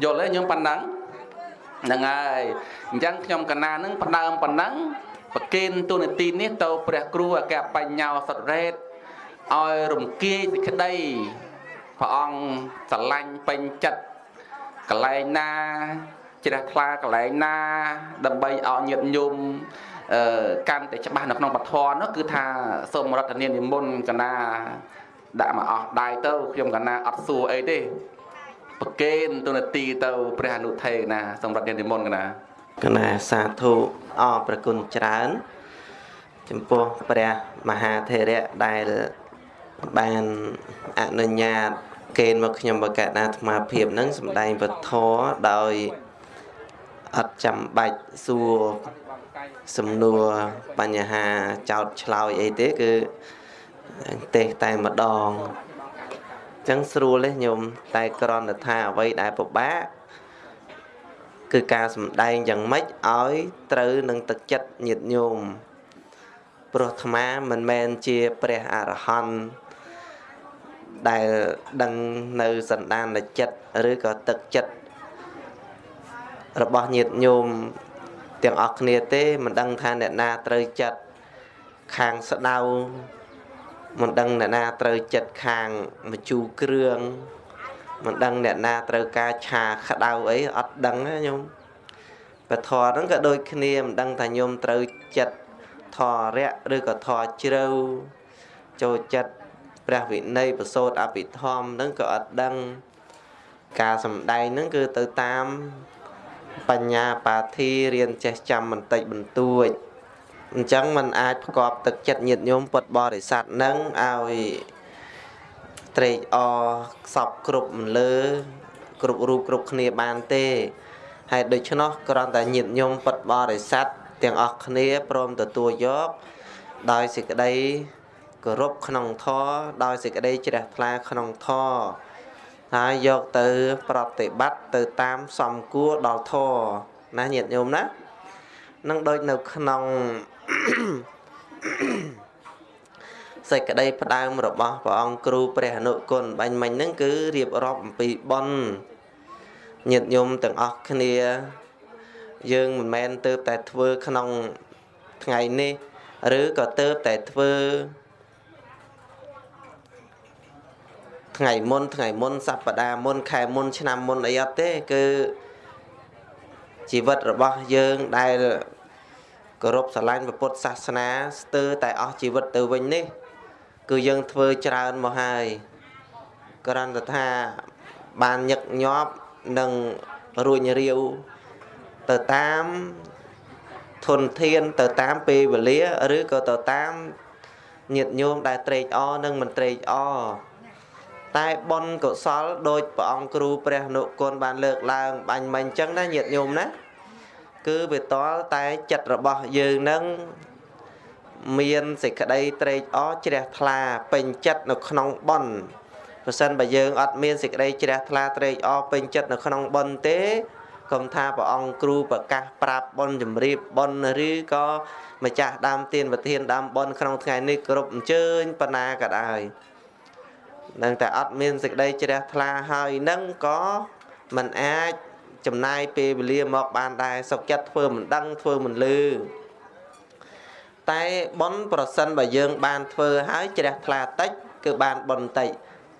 Speaker 1: យល់ទេញោមប៉ុណ្ណឹងហ្នឹងហើយអញ្ចឹងខ្ញុំកណានឹងផ្ដើមប៉ុណ្ណឹងប្រគេនទូនាទីនេះទៅព្រះគ្រូអគ្គបញ្ញោសតរ៉េតឲ្យរំគាយសេចក្តីព្រះអង្គស្រឡាញ់ពេញចិត្ត កលែងណាជ្រះថ្លាកលែងណា ដើម្បីឲ្យញាតិញោមអឺកាន់តែច្បាស់នៅក្នុងពធនោះគឺថាសូមរដ្ឋនានិមន្តកណាដាក់មកអស់ដៃទៅខ្ញុំកណាអត់សួរអីទេប្រកេនទូនាទីទៅព្រះអនុថេកណាសូមរដ្ឋនានិមន្តកណា
Speaker 2: កណាសាធុអរប្រគុណច្រើន ចំពោះព្រះមហាថេរៈដែលបានអនុញ្ញាត កេនមកខ្ញុំបកណាអាត្មាភាពនឹងសំដែងពធដោយអត់ចាំបាច់សួរសំណួរបញ្ហាចោតឆ្លើយអីទេគឺទេតែម្ដងអញ្ចឹងស្រួលទេញោមតែក្រណថាអ្វីដែលពិបាកគឺការសំដែងយ៉ាងម៉េចឲ្យត្រូវនឹងទឹកចិត្តញាតញោមព្រោះអាត្មាមិនមែនជាព្រះអរហន្ត ដែលដឹងនៅសន្តានចិត្តឬក៏ទឹកចិត្តរបស់ញាតិញោមទាំងអស់គ្នាទេមិនដឹងថាអ្នកណាត្រូវចិត្តខាងស្ដៅមិនដឹងអ្នកណាត្រូវចិត្តខាងមជូរគ្រឿងមិនដឹងអ្នកណាត្រូវការឆាក្តៅអីអត់ដឹងណាញោមពធហ្នឹងក៏ដូចគ្នាមិនដឹងថាញោមត្រូវចិត្តធរៈឬក៏ធរជ្រៅចូលចិត្ត ព្រះវិន័យប្រសូតអភិធម្មហ្នឹងក៏អត់ដឹងការសំដែងហ្នឹងគឺទៅតាមបញ្ញាបាធីរៀនចេះចាំបន្តិចបន្តួចអញ្ចឹងมันអាចប្រកបទឹកចិត្តញាតញោមពុតបរិស័ទនឹងឲ្យត្រេកអរខ្សប់គ្រប់មលើ គ្រប់រូបគ្រប់គ្នាបានទេហើយដូច្នោះគ្រាន់តែញាតញោមពុតបរិស័ទទាំងអស់គ្នាព្រមទទួលយកដោយសេចក្តី គោរពក្នុងធម៌ដោយសេចក្តីជ្រះថ្លាក្នុងធម៌ហើយយកទៅ ប្រតិបត្តិទៅតាមសំគួរដល់ធម៌ណាញាតិញោមណានឹងដូចនៅក្នុងសេចក្តីផ្ដើមរបស់ព្រះអង្គគ្រូព្រះអនុគុណបាញ់មិញហ្នឹងគឺរៀបរាប់អំពីបនញាតិញោមទាំងអស់គ្នា យើងមិនមែនទៅតែធ្វើក្នុងថ្ងៃនេះ ឬក៏ទៅតែធ្វើ ថ្ងៃមុនថ្ងៃមុនសប្តាហ៍មុនខែមុន ឆ្នាំមុនអីអត់ទេគឺជីវិតរបស់យើងដែលគោរពស្រឡាញ់ពុទ្ធសាសនាស្ទើរតែអស់ជីវិតទៅវិញនេះ គឺយើងធ្វើច្រើនមកហើយគ្រាន់តែថាបានញឹកញាប់និងរួញរាវទៅតាមធនធានទៅតាមពេលវេលា ឬក៏ទៅតាមញាតិញោមដែលត្រេកអរនិងមិនត្រេកអរ តែបុណ្យកុសលដោយព្រះអង្គគ្រូព្រះនុគុណបានលើកឡើងបាញ់មិញអញ្ចឹងណាញាតិញោមណាគឺវាតលតែចិត្តរបស់យើងនឹងមានសេចក្តីត្រេកអរជ្រះថ្លាពេញចិត្តនៅក្នុងបុណ្យប្រសិនបើយើងអត់មានសេចក្តីជ្រះថ្លាត្រេកអរពេញចិត្តនៅក្នុងបុណ្យទេកុំថាព្រះអង្គគ្រូប្រកាសប្រាប់បុណ្យជំរាបបុណ្យឬក៏ម្ចាស់ដើមទានប្រធានដើមបុណ្យក្នុងថ្ងៃនេះគ្រប់អញ្ជើញបណ្ណាក៏ដោយ នឹងតែអត់មានសេចក្តីជ្រះថ្លាហើយនឹងក៏មិនអាចចំណាយពេលវេលាមកបានដែរសុខចិត្តធ្វើមិនដឹងធ្វើមិនលឺតែប៉ុនប្រសិនបើយើងបានធ្វើហើយជ្រះថ្លាតិចគឺបានប៉ុនតិច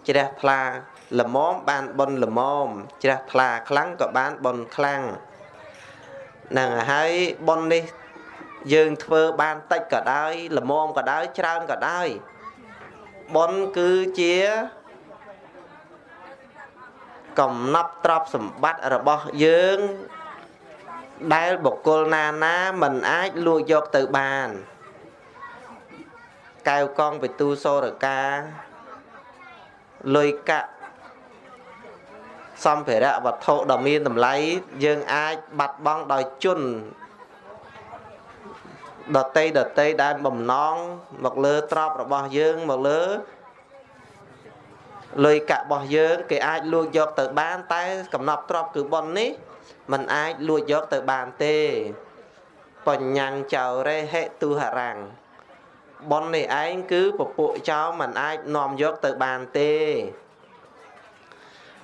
Speaker 2: ជ្រះថ្លាល្មមបានប៉ុនល្មមជ្រះថ្លាខ្លាំងក៏បានប៉ុនខ្លាំងហ្នឹងហើយប៉ុននេះយើងធ្វើបានតិចក៏ដោយល្មមក៏ដោយច្រើនក៏ដោយ ប៉ុនគឺជាកំណប់ទ្រព្យសម្បត្តិរបស់យើងដែលបុគ្គលណាណាមិនអាចលួចយកទៅបានកែវកងពិទូសរកាលុយកាក់សម្ភារៈវត្ថុដ៏មានតម្លៃយើងអាចបាត់បង់ដោយជន់ ដតីដតីដែលបំណងមកលើទ្រព្យរបស់យើងមកលើលុយកាក់របស់យើងគេអាចលួចយកទៅបានតែកំណប់ទ្របគឺប៉ុននេះมันអាចលួចយកទៅបានទេបញ្ញាំងចៅរេហេទុហរាំងប៉ុននេះឯងគឺពពួកចៅมันអាចនាំយកទៅបានទេ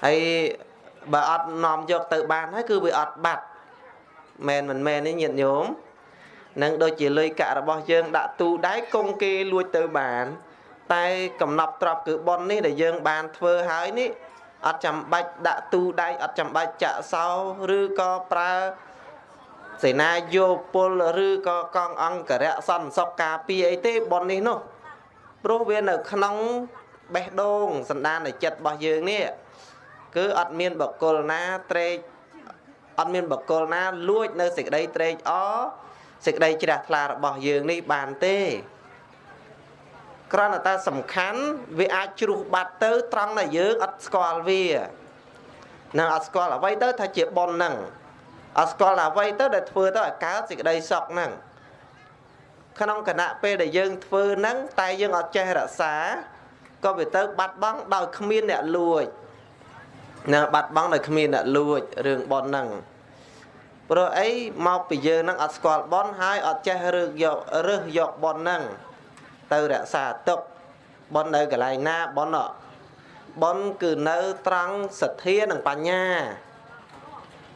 Speaker 2: ហើយបើអត់នាំយកទៅបានហើយគឺវាអត់បាត់មែនមិនមែននេះញាតិញោម នឹងដូចជាលុយកាក់របស់យើងដាក់ទូដៃកុងគេលួចទៅបាន តែកំណប់ទ្របគឺប៉ុននេះដែលយើងបានធ្វើហើយនេះអត់ចាំបាច់ដាក់ទូដៃអត់ចាំបាច់ចាក់សោឬក៏ប្រើសេនាយោពលឬក៏កងអង្គរៈសន្តិសុខការពារអីទេប៉ុននេះនោះព្រោះវានៅក្នុងបេះដូងសន្តាននៃចិត្តរបស់យើងនេះគឺអត់មានបកគលណាត្រេកអត់មានបកគលណាលួចនៅសេចក្តីត្រេកអរ សេចក្តីជ្រះថ្លារបស់យើងនេះបានទេគ្រាន់តែតែសំខាន់វាអាចជ្រុះបាត់ទៅ ត្រង់ដែលយើងអត់ស្គាល់វានឹងអត់ស្គាល់អ្វីទៅថាជាប៉ុនហ្នឹងអត់ស្គាល់អ្វីទៅដែលធ្វើទៅឲ្យកើតសេចក្តីសុខហ្នឹងក្នុងគណៈពេលដែលយើងធ្វើហ្នឹងតែយើងអត់ចេះរក្សាក៏វាទៅបាត់បង់ដោយគ្មានអ្នកលួចណាបាត់បង់ដោយគ្មានអ្នកលួចរឿងប៉ុនហ្នឹង ព្រោះអីមកពីយើងហ្នឹងអត់ស្គាល់ប៉ុនហើយអត់ចេះរើសយករើសយកប៉ុនហ្នឹងទៅរក្សាទុកបននៅកន្លែងណាបនបនគឺនៅត្រង់សទ្ធានិងបញ្ញា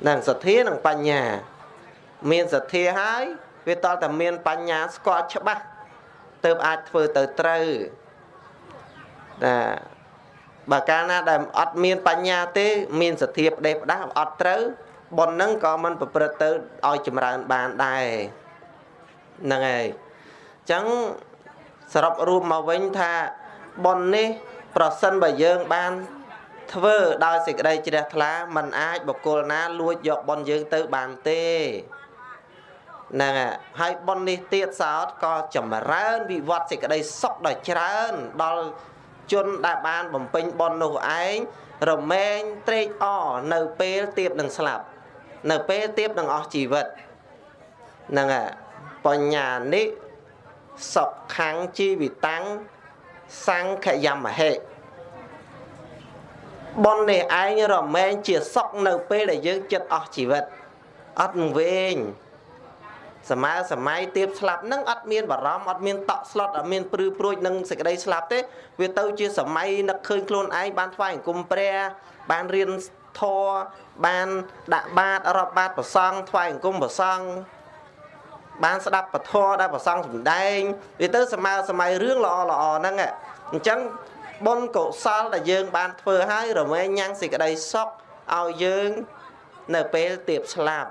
Speaker 2: នឹងសទ្ធានិងបញ្ញា មានសទ្ធាហើយវាតតែមានបញ្ញាស្គាល់ច្បាស់ទើបអាចធ្វើទៅត្រូវណាបើកាលណាដែលអត់មានបញ្ញាទេ មានសទ្ធាផ្ដេសផ្ដាស់អត់ត្រូវ ប៉ុននឹងក៏មិនប្រព្រឹត្តទៅឲ្យចម្រើនបានដែរហ្នឹងហើយអញ្ចឹងសរុបរួមមកវិញថាប៉ុននេះប្រសិនបើយើងបានធ្វើដោយសេចក្តីជ្រះថ្លាมันអាចបកគលណាលួចយកប៉ុនយើងទៅបានទេហ្នឹងហើយប៉ុននេះទៀតសោតក៏ចម្រើន វិវត្តសេចក្តីសុខដ៏ច្រើនដល់ជនដែលបានបំពេញប៉ុននោះឯងរមែងត្រេកអរនៅពេលទៀបនឹងស្លាប់ នៅពេលទៀបនឹងអស់ជីវិតហ្នឹងហើយបញ្ញានេះសុខੰជីវិតាំងសង្ខយមហេប៉ុននេះឯងរមែងជាសុខនៅពេលដែលយើងចិត្តអស់ជីវិតអត់វែងសម័យសម័យទៀបស្លាប់នឹងអត់មានបារម្ភអត់មានតក់ស្លុតអត់មានព្រឺព្រួចនឹងសេចក្តីស្លាប់ទេ វាទៅជាសម័យនឹកឃើញខ្លួនឯងបានថ្វាយអង្គមព្រះបានរៀន ធម៌បានដាក់បាតរាប់បាតប្រសង់ថ្វាយអង្គមប្រសង់បានស្ដាប់ពធដែលប្រសងសំដែងវាទៅសម័យសម័យរឿងល្អល្អហ្នឹងអញ្ចឹងបុណ្យកុសលដែលយើង បានធ្វើហើយរមែងញ៉ាំងសេចក្តីសុខឲ្យយើងនៅពេលទៀបស្លាប់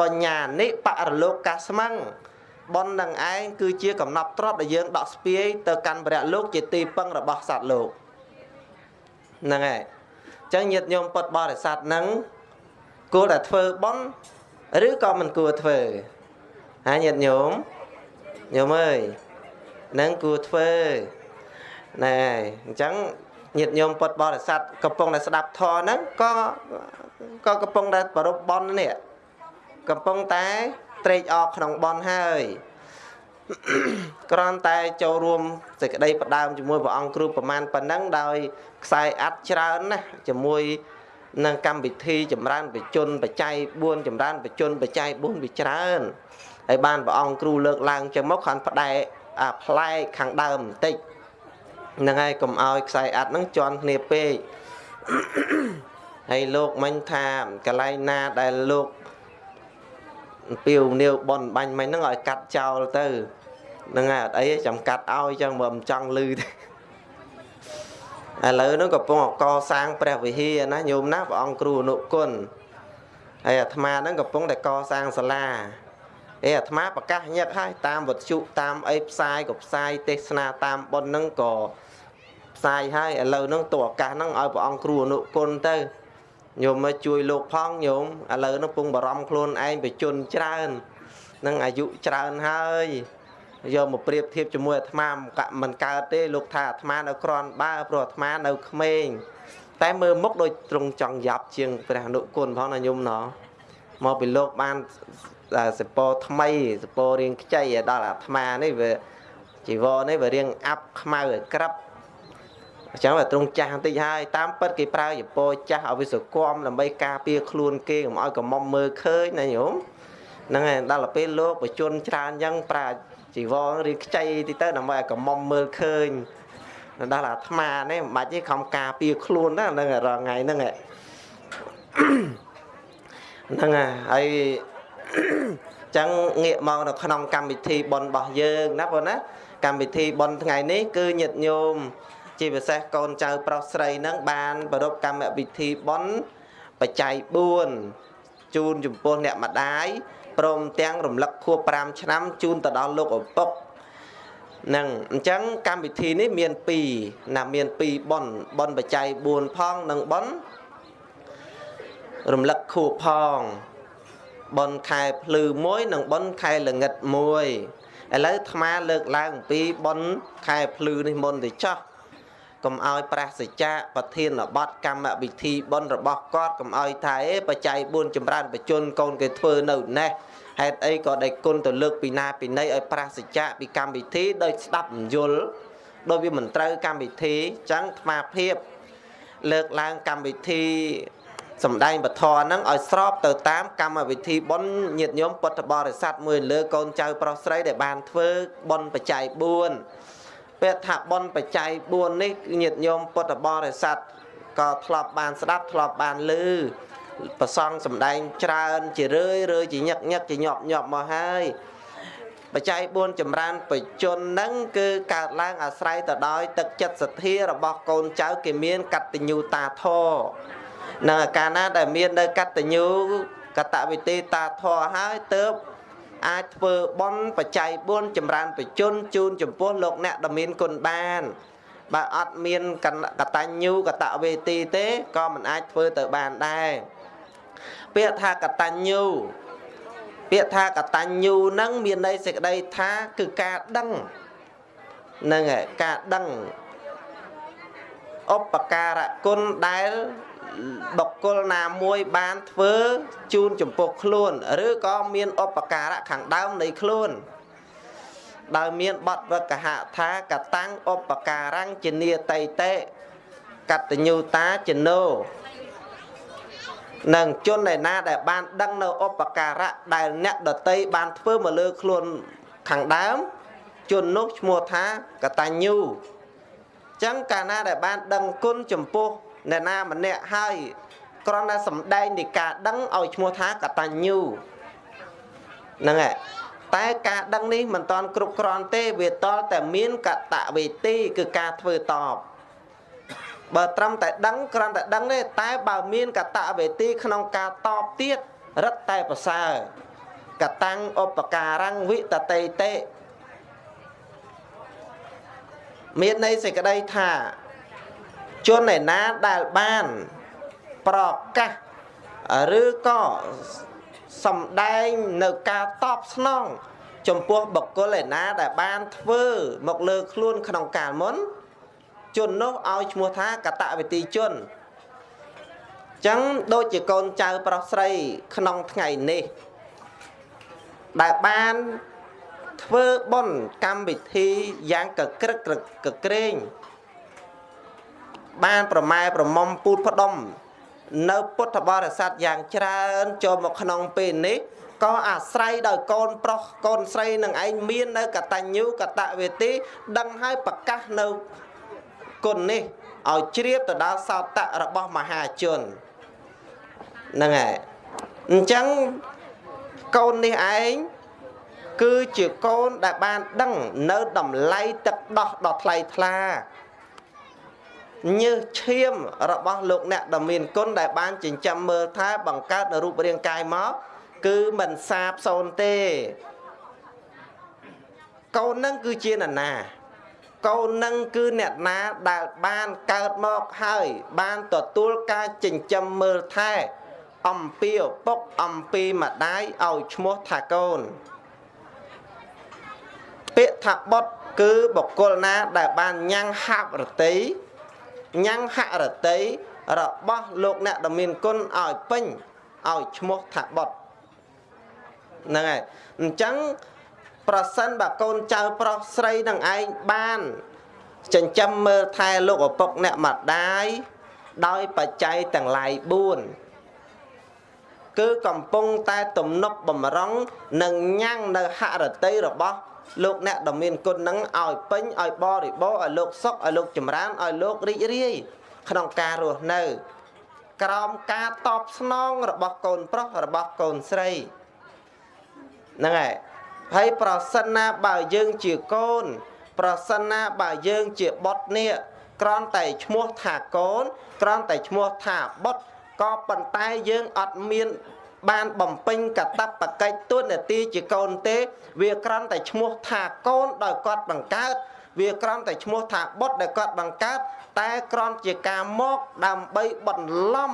Speaker 2: បញ្ញានិបរលោកកាស្មੰងបុណ្យនឹងឯងគឺជាកំណប់ទ្របដែលយើងដកស្ពាយទៅកាន់ព្រះលោកជាទីពឹងរបស់សត្វលោកហ្នឹងហើយអញ្ចឹងញាតិញោមពុទ្ធបរិស័ទហ្នឹងគួរតែធ្វើបុណ្យឬក៏មិនគួរធ្វើហើយញាតិញោមញោមអើយនឹងគួរធ្វើណែអញ្ចឹងញាតិញោមពុទ្ធបរិស័ទកំពុងតែស្ដាប់ធម៌ហ្នឹងក៏ក៏កំពុងតែប្រពបន់នេះកំពុងតែត្រេកអរក្នុងបន់ហើយ គ្រាន់តែចូលរួមសេចក្តីផ្ដើមជាមួយព្រះអង្គគ្រូប្រមាណប៉ុណ្ណឹងដោយខ្សែអាត់ច្រើនណាស់ជាមួយនឹងកម្មវិធីចម្រើនបជនបច្ច័យ4ចម្រើនបជនបច្ច័យ4វាច្រើនហើយបានព្រះអង្គគ្រូលើកឡើងចឹងមកខាងផ្ដែអាផ្លែកខាងដើមបន្តិចហ្នឹងហើយកុំឲ្យខ្សែអាត់ហ្នឹងជន់គ្នាពេកហើយលោកមិញថាកន្លែងណាដែលលោកពីវនាវបនបាញ់មិញហ្នឹងឲ្យកាត់ចោលទៅ ហ្នឹងហើយអត់អីចាំកាត់ឲ្យចឹងមើលមិនចង់លឺទេឥឡូវហ្នឹងកំពុងកសាងព្រះវិហារណាញោមណាព្រះអង្គគ្រូអនុគុណហើយអាត្មាហ្នឹងកំពុងតែកសាងសាលាអេអាត្មាប្រកាសញឹកហើយតាមវត្ថុតាមអីផ្សាយក៏ផ្សាយទេសនាតាមប៉ុនហ្នឹងក៏ផ្សាយហើយឥឡូវហ្នឹងតួឱកាសហ្នឹងឲ្យព្រះអង្គគ្រូអនុគុណទៅញោមមកជួយលោកផងញោមឥឡូវហ្នឹងពងបារម្ភខ្លួនឯងបជនច្រើននឹងអាយុច្រើនហើយ យកមកប្រៀបធៀបជាមួយអាត្មាមិនកើតទេលោកថាអាត្មានៅក្រាន់បើព្រោះអាត្មានៅក្មេងតែមើលមុខដូចត្រង់ចង់យ៉ាប់ជាងព្រះអនុគុណផងណាញោមណោះមកពីលោកបានសពរថ្មីសពររៀងខ្ចីដល់អាត្មានេះវាជីវរនេះវារៀងអាប់ខ្មៅឲ្យក្រាប់អញ្ចឹងវាត្រង់ចាស់បន្តិចហើយតាមពិតគេប្រើយពចាស់ឲ្យវាសគមដើម្បីការពារខ្លួនគេកុំឲ្យកុំមុំមើលឃើញណាញោមហ្នឹងហើយដល់ទៅពេលលោកបជនច្រើនអញ្ចឹងប្រើ ជីវររៀងខ្ចីតិចទៅដើម្បីឲ្យកុំមុំមើលឃើញដល់អាត្មានេះមិនបាច់ទេខំការពារខ្លួនណាហ្នឹងរងថ្ងៃហ្នឹងហ្នឹងហើយចឹងងាកមកនៅក្នុងកម្មវិធីបុណ្យរបស់យើងណាបងណាកម្មវិធីបុណ្យថ្ងៃនេះគឺញាតិញោមជាពិសេសកូនចៅប្រុសស្រីនឹងបានប្រពកម្មវិធីបុណ្យបច្ច័យ4ជូនចំពោះអ្នកម្ដាយ ព្រមទាំងរំលឹកខួប5ឆ្នាំជូនទៅដល់លោកឪពុកនឹងអញ្ចឹងកម្មវិធីនេះមាន2ណាមាន2ប៉ុនប៉ុនបច្ច័យ4ផងនិងប៉ុនរំលឹកខួបផងប៉ុនខែភ្លឺមួយនិងប៉ុនខែល្ងិតមួយឥឡូវអាត្មាលើកឡើងអំពីប៉ុនខែភ្លឺនេះមុនទៅចោះកុំឲ្យប្រះសច្ចៈប្រធានបတ်កម្មវិធីបុណ្យរបស់គាត់កុំឲ្យថាអេបច្ច័យ4ចម្រើនបច្ចុនកូនគេធ្វើនៅណេះ ហេតុអីក៏ដេកគុណទៅលើកពីណាពីណីឲ្យប្រះសច្ចៈពីកម្មវិធីដោយស្ដាប់មិនយល់ដោយវាមិនត្រូវកម្មវិធីចឹងអាភាពលើកឡើងកម្មវិធីសំដែងពធហ្នឹងឲ្យស្របទៅតាមកម្មវិធីបុណ្យញាតិញោមពុទ្ធបរិស័ទមួយលើកូនចៅប្រុសស្រីដែលបានធ្វើបុណ្យបច្ច័យ4ពាក្យថាបុណ្យបច្ច័យ4នេះញាតិញោមពុទ្ធបរិស័ទក៏ធ្លាប់បានស្ដាប់ធ្លាប់បានឮ ប្រសងសំដែងច្រើនជារឿយរឿយជាញឹកញឹកជាញាប់ញាប់មកហើយបច្ច័យ4ចម្រើនបជននឹងគឺកើតឡើងអាស្រ័យទៅដោយទឹកចិត្តសទ្ធារបស់កូនចៅគេមានកតញ្ញូតាធរនៅកាលណាដែលមាននៅកតញ្ញូកតវិធីតាធរហើយទៅអាចធ្វើបន់បច្ច័យ4ចម្រើនបជនជូនចំពោះលោកអ្នកដែលមានគុណបានបើអត់មានកតញ្ញូកតវេទីទេក៏មិនអាចធ្វើទៅបានដែរ ពាក្យថាកតញ្ញូពាក្យថាកតញ្ញូនឹងមានន័យសេចក្តីថាគឺការដឹងនឹងការដឹងឧបការៈគុណដែលបុគ្គលណាមួយបានធ្វើជូនចំពោះខ្លួន ឬក៏មានឧបការៈខាងដើមនៃខ្លួន ដោយមានបទវកហថាកតាំងឧបការังចនីតៃតេកតញ្ញូតាចណោ នឹងជនឯណាដែលបានដឹងនៅឧបការៈដែលអ្នកដតីបានធ្វើមកលើខ្លួនខាងដើមជននោះឈ្មោះថាកតញ្ញូចឹងកាលណាដែលបានដឹងគុណចំពោះអ្នកណាម្នាក់ហើយគ្រាន់តែសំដែងនៃការដឹងឲ្យឈ្មោះថាកតញ្ញូហ្នឹងហើយតែការដឹងនេះមិនតាន់គ្រប់គ្រាន់ទេវាតលតែមានកតវេទីគឺការធ្វើតប បើត្រឹមតែដឹងគ្រាន់តែដឹងទេតែបើមានកតវេទីក្នុងការតបទៀតរឹតតែប្រសើរកតាំងឧបការังវិតតេតេមានន័យសេចក្តីថាជនឯណាដែលបានប្រកាសឬក៏សំដែងនៅការតបស្នងចំពោះបុគ្គលឯណាដែលបានធ្វើមកលើខ្លួនក្នុងកាលមុន ជននោះឲ្យឈ្មោះថាកតវិទីជនចឹងដូចជាកូនចៅប្រុសស្រីក្នុងថ្ងៃនេះដែលបានធ្វើបុណ្យកម្មវិធីយ៉ាងកក្រឹកកក្រែងបានប្រម៉ែប្រមុំពូតផ្ដុំ នៅពុទ្ធបរិស័ទយ៉ាងច្រើនចូលមកក្នុងពេលនេះក៏អាស្រ័យដោយកូនប្រុសកូនស្រីនឹងឯងមាននៅកតញ្ញូកតវេទី ដឹងឲ្យប្រកាសនៅ គុណនេះឲ្យជ្រាបទៅដល់សោតៈរបស់មហាជនហ្នឹងហើយអញ្ចឹងកូននេះឯងគឺជាកូនដែលបានដឹងនៅតម្លៃទឹកដោះដ៏ថ្លៃថ្លាញើសឈាមរបស់លោកអ្នកដ៏មានគុណដែលបានចិញ្ចឹមមើលថែបង្កើតនៅរូបរាងកាយមកគឺមិនសាបសូន្យទេកូននឹងគឺជានរណា កូននឹងគឺអ្នកណាដែលបានកើតមកហើយ បានទទួលការចិញ្ចឹមមើលថែ អំពីឪពុកអំពីម្ដាយឲ្យឈ្មោះថាកូនពាក្យថាបុតគឺបុគ្គលណាដែលបានញ៉ាំងហាប់រតីញ៉ាំងហរតីរបស់លោកអ្នកដ៏មានគុណឲ្យពេញឲ្យឈ្មោះថាបុតហ្នឹងហើយអញ្ចឹង ប្រសិនបើកូនចៅប្រុសស្រីនឹងឯងបាន ចិញ្ចឹមមើលថែលោកឪពុកអ្នកម្ដាយដោយបច្ច័យទាំងឡាយ4គឺកំពុងតែទំនប់បំរុងនិងញ៉ាំងនៅហរតីរបស់លោកអ្នកដ៏មានគុណនឹងឲ្យពេញឲ្យបរិបូរឲ្យលោកសុខឲ្យលោកចម្រើនឲ្យលោករីករាយក្នុងការរស់នៅ ក្រោមការតបស្នងរបស់កូនប្រុសរបស់កូនស្រីហ្នឹងហើយ ហើយប្រសិនណាបើយើងជាកូន ប្រសិនណាបើយើងជាបុត្រនេះក្រំតែឈ្មោះថាកូន ក្រំតែឈ្មោះថាបុត្រក៏ប៉ុន្តែយើងអត់មានបានបំពេញកតបកិច្ចទុននទីជាកូនទេ វាក្រំតែឈ្មោះថាកូនដោយគាត់បង្កើតវាក្រំតែឈ្មោះថាបុត្រដែលគាត់បង្កើតតែក្រំជាការមកដើម្បីបន្លំ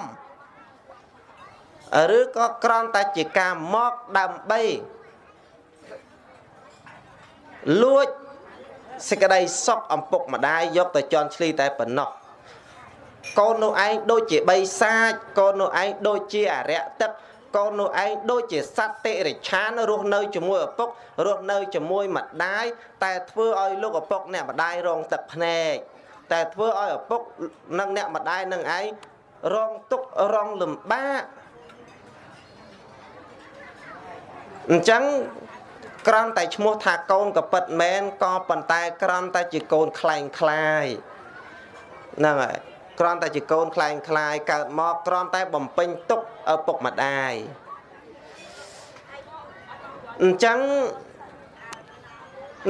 Speaker 2: ឬក៏ក្រំតែជាការមកដើម្បី លួចសេចក្តីសុខអំពុកម្ដាយយកទៅជន់ឈ្លីតែប៉ុណ្ណោះកូននោះឯងដូចជាបីសាចកូននោះឯងដូចជាអរិយទឹកកូននោះឯងដូចជាសត្វតិរិឆានរស់នៅជាមួយឪពុករស់នៅជាមួយម្ដាយតែធ្វើឲ្យលោកឪពុកអ្នកម្ដាយរងទឹកភ្នែកតែធ្វើឲ្យឪពុកនិងអ្នកម្ដាយនឹងឯងរងទុក្ខរងលំបាកអញ្ចឹង ក្រំតែឈ្មោះថាកូនក៏ពិតមែនក៏ប៉ុន្តែក្រំតែជាកូនខ្លែងខ្លាយហ្នឹងហើយគ្រាន់តែជាកូនខ្លែងខ្លាយកើតមកគ្រាន់តែបំពេញទុកឪពុកម្ដាយអញ្ចឹង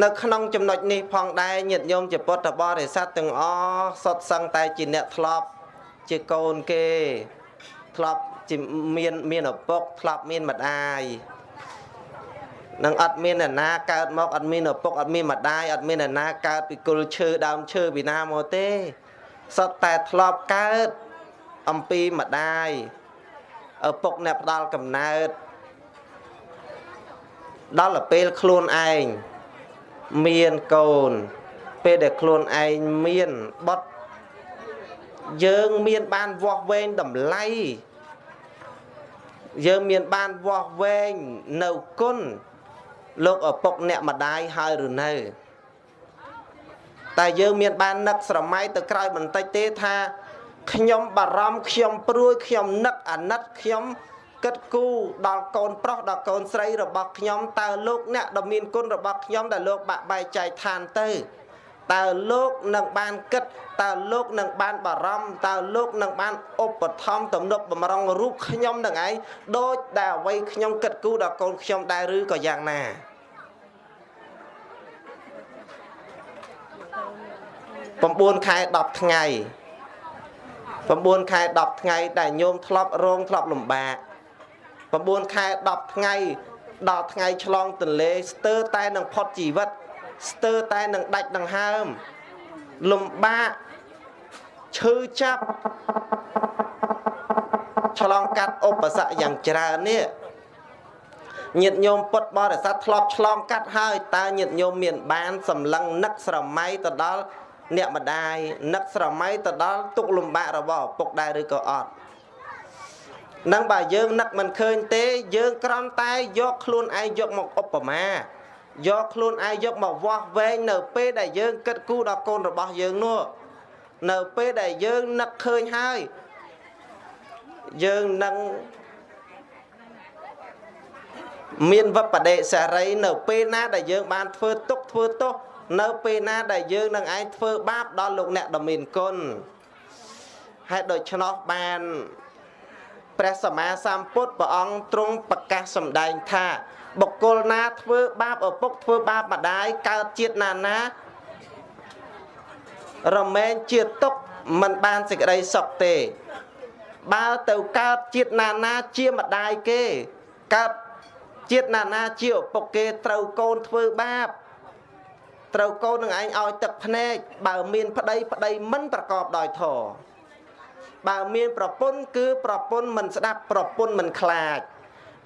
Speaker 2: នៅក្នុងចំណុចនេះផងដែរញាតិញោមជាពុទ្ធបរិស័ទទាំងអស់សុទ្ធសឹងតែជាអ្នកធ្លាប់ជាកូនគេធ្លាប់ជាមានមានឪពុកធ្លាប់មានម្ដាយ នឹងអត់មានអ្នកណាកើតមកអត់មានឪពុកអត់មានម្ដាយអត់មានអ្នកណាកើតពីគុលឈើដើមឈើពីណាមកទេសុទ្ធតែធ្លាប់កើតអំពីម្ដាយឪពុកអ្នកផ្ដាល់កំណើតដល់ទៅពេលខ្លួនឯងមានកូន ពេលដែលខ្លួនឯងមានបុតយើងមានបានវាស់វែងតម្លៃយើងមានបានវាស់វែងនៅគុណ លោកឪពុកអ្នកម្ដាយហើយឬនៅតែយើងមានបាននឹកស្រមៃទៅក្រោយបន្តិចទេថាខ្ញុំបារម្ភខ្ញុំព្រួយខ្ញុំនឹកអាណិតខ្ញុំគិតគូរដល់កូនប្រុសដល់កូនស្រីរបស់ខ្ញុំតើលោកអ្នកដ៏មានគុណរបស់ខ្ញុំដែលលោកបាក់បែកចែកឋានទៅតើលោកនឹងបានគិតតើលោកនឹងបានបារម្ភតើលោកនឹងបានឧបត្ថម្ភទំនុកបំរុងរូបខ្ញុំនឹងឯងដូចដែលអ្វីខ្ញុំគិតគូរដល់កូនខ្ញុំដែរឬក៏យ៉ាងណា 9ខែ10ថ្ងៃ9ខែ10ថ្ងៃដែលញោមធ្លាប់រងធ្លាប់លំបាក9ខែ10ថ្ងៃដល់ថ្ងៃឆ្លងទន្លេស្ទើរតែនឹងផុតជីវិត ស្ទើរតែនឹងដាច់ដង្ហើមលំបាកឈឺចាប់ឆ្លងកាត់ឧបសគ្គយ៉ាងច្រើននេះញាតិញោមពុទ្ធបរិស័ទធ្លាប់ឆ្លងកាត់ហើយតើញាតិញោមមានបានសម្លឹងនឹកស្រមៃទៅដល់ អ្នកម្ដាយនឹកស្រមៃទៅដល់ទុកលំបាករបស់ឪពុកដែរឬក៏អត់នឹងបើយើងនឹកមិនឃើញទេយើងក្រំតែយកខ្លួនឯងយកមកឧបមាយកខ្លួនឯងយកមកវាស់វែងនៅពេលដែលយើងគិតគូរដល់កូនរបស់យើងនោះនៅពេលដែលយើងនឹកឃើញហើយយើងនឹងមានវបដិសារីនៅពេលណាដែលយើងបានធ្វើទុកធ្វើទោស នៅពេលណាដែលយើងនឹងឯងធ្វើបាបដល់លោកអ្នកដ៏មានគុណហេតុដូច្នោះបានព្រះសម្មាសម្ពុទ្ធព្រះអង្គទ្រង់ប្រកាសសម្ដែងថា បុគ្គលណាធ្វើបាបឪពុកធ្វើបាបម្ដាយកើតជាតិណាណារមែងជាទុកមិនបានសេចក្តីសុខទេ បើទៅកើតជាតិណាណាជាម្ដាយគេកើតជាតិណាណាជាឪពុកគេត្រូវកូនធ្វើបាប ត្រូវកូននឹងឯងឲ្យទឹកភ្នែកបើមានប្តីប្តីមិនប្រកបដោយធម៌បើមានប្រពន្ធគឺប្រពន្ធមិនស្ដាប់ប្រពន្ធមិនខ្លាច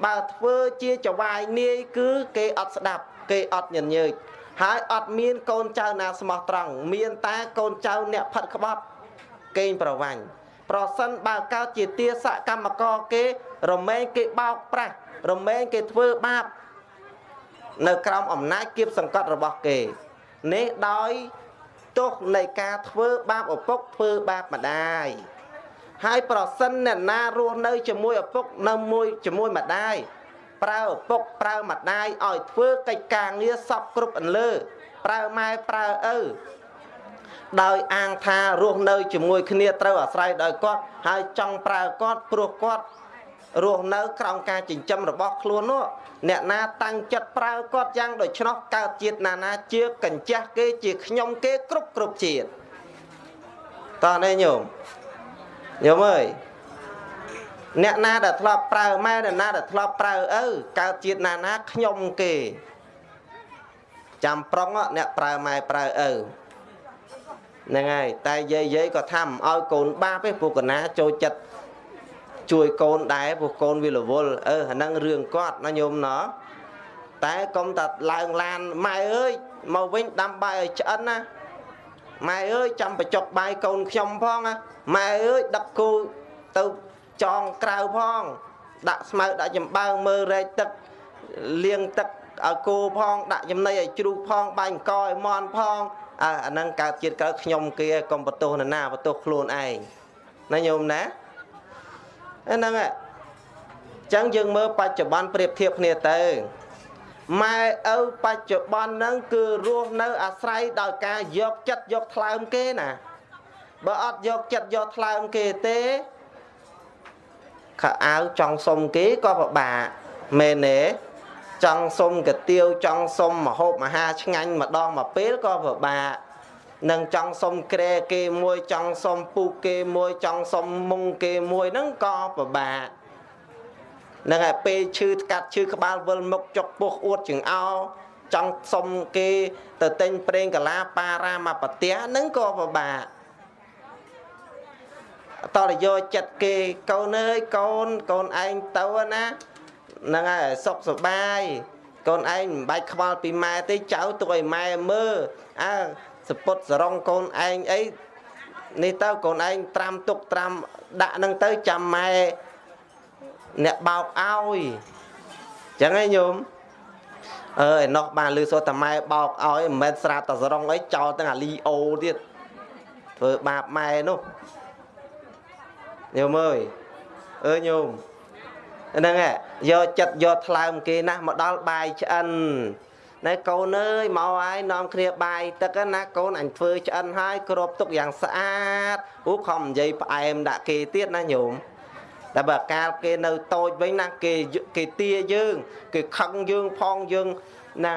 Speaker 2: បើធ្វើជាចវាយនាយគឺគេអត់ស្ដាប់គេអត់ញញើចហើយអត់មានកូនចៅណាស្មោះត្រង់មានតែកូនចៅអ្នកផិតក្បត់កេងប្រវាញ់ប្រសិនបើកើតជាទាសកម្មករគេរមែងគេបោកប្រាស់រមែងគេធ្វើបាបនៅក្រោមអំណាចគៀបសង្កត់របស់គេ នេះដោយទោសនៃការធ្វើបាបឪពុកធ្វើបាបម្ដាយហើយប្រសិនអ្នកណារស់នៅជាមួយឪពុកនៅមួយជាមួយម្ដាយប្រើឪពុកប្រើម្ដាយឲ្យធ្វើកិច្ចការងារសពគ្រប់អន្លើប្រើម៉ែប្រើឪដោយអាងថារស់នៅជាមួយគ្នាត្រូវអាស្រ័យដោយគាត់ហើយចង់ប្រើគាត់ព្រោះគាត់ រស់នៅក្រោមការចិញ្ចឹមរបស់ខ្លួននោះអ្នកណាតាំងចិត្តប្រើគាត់យ៉ាងដូច្នោះកើតជាតិណានាជាកញ្ចាស់គេជាខ្ញុំគេគ្រប់គ្រប់ជាតិតោះនេះញោមញោមអើយអ្នកណាដែលធ្លាប់ប្រើម៉ែអ្នកណាដែលធ្លាប់ប្រើឪកើតជាតិណានាខ្ញុំគេចាំប្រុងអ្នកប្រើម៉ែប្រើឪហ្នឹងហើយតែយាយយាយក៏ថាមិនឲ្យកូនបាបទេព្រោះកណាចូលចិត្ត ជួយកូនដែរព្រោះកូនវារវល់អឺអាហ្នឹងរឿងគាត់ណាញោមណោះតែកុំតែឡើងឡានម៉ែអើយមកវិញដាំបាយឲ្យឆ្អិនណាម៉ែអើយចាំបញ្ចុកបាយកូនខ្ញុំផងណាម៉ែអើយដឹកគូទៅចងក្រៅផង ដាក់ស្មៅដាក់ចំបើងមើលរែកទឹកលាងទឹកឲ្យគោផងដាក់ចំណីឲ្យជ្រូកផងបាញ់កឲ្យមន់ផងអើអាហ្នឹងកើតជាតិក្រោយខ្ញុំគេកុំបន្ទោសនរណាបន្ទោសខ្លួនឯងណាញោមណា ហ្នឹងអញ្ចឹងយើងមើលបច្ចុប្បន្នប្រៀបធៀបគ្នាទៅម៉ែឪបច្ចុប្បន្នហ្នឹងគឺរស់នៅអាស្រ័យដោយការយកចិត្តយកថ្លើមគេណាបើអត់យកចិត្តយកថ្លើមគេទេខោអាវចង់សុំគេក៏ពិបាកមែនទេចង់សុំកាទៀវចង់សុំមហូបមហាឆ្ងាញ់ម្ដងមួយពេលក៏ពិបាក នឹងចង់សុំក្រែគេមួយចង់សុំពូកគេមួយចង់សុំមុងគេមួយហ្នឹងក៏ពិបាកនឹងឯពេលឈឺកាត់ឈឺក្បាលវិលមុខចុកពោះអួតចង្អោចង់សុំគេទៅទិញប្រេងកាឡាប៉ារ៉ាមកប្រទះហ្នឹងក៏ពិបាកតរយកចិត្តគេកូនអើយកូនកូនឯងទៅណាហ្នឹងហើយសុខសប្បាយកូនឯងមិនបាច់ខ្វល់ពីម៉ែទេចៅទុកឲ្យម៉ែមើលអើ សពុតសរងកូនឯងអីនេះទៅកូនឯងត្រាំទុកត្រាំដាក់នឹងទៅចាំម៉ែអ្នកបោកឲ្យចឹងឯងញោមអើឯណោះបានលឺសូតាម៉ែបោកឲ្យមិនមែនស្រាប់តែសរងអីចោលទាំងអាលីអូទៀតធ្វើបាបម៉ែនោះញោមអើយអើញោមហ្នឹងហ่ะយកចិត្តយកថ្លើមគេណាស់មកដល់បាយឆ្អិន ណែកូនអើយមកហើយនាំគ្នាបាយទឹកណាកូនអញធ្វើឆ្អិនហើយគ្របទុកយ៉ាងស្អាតអូខំនិយាយផ្អែមដាក់គេទៀតណាញោមតែបើកាលគេនៅតូចវិញណាគេគេទាយើង គេខឹងយើងផងយើងណា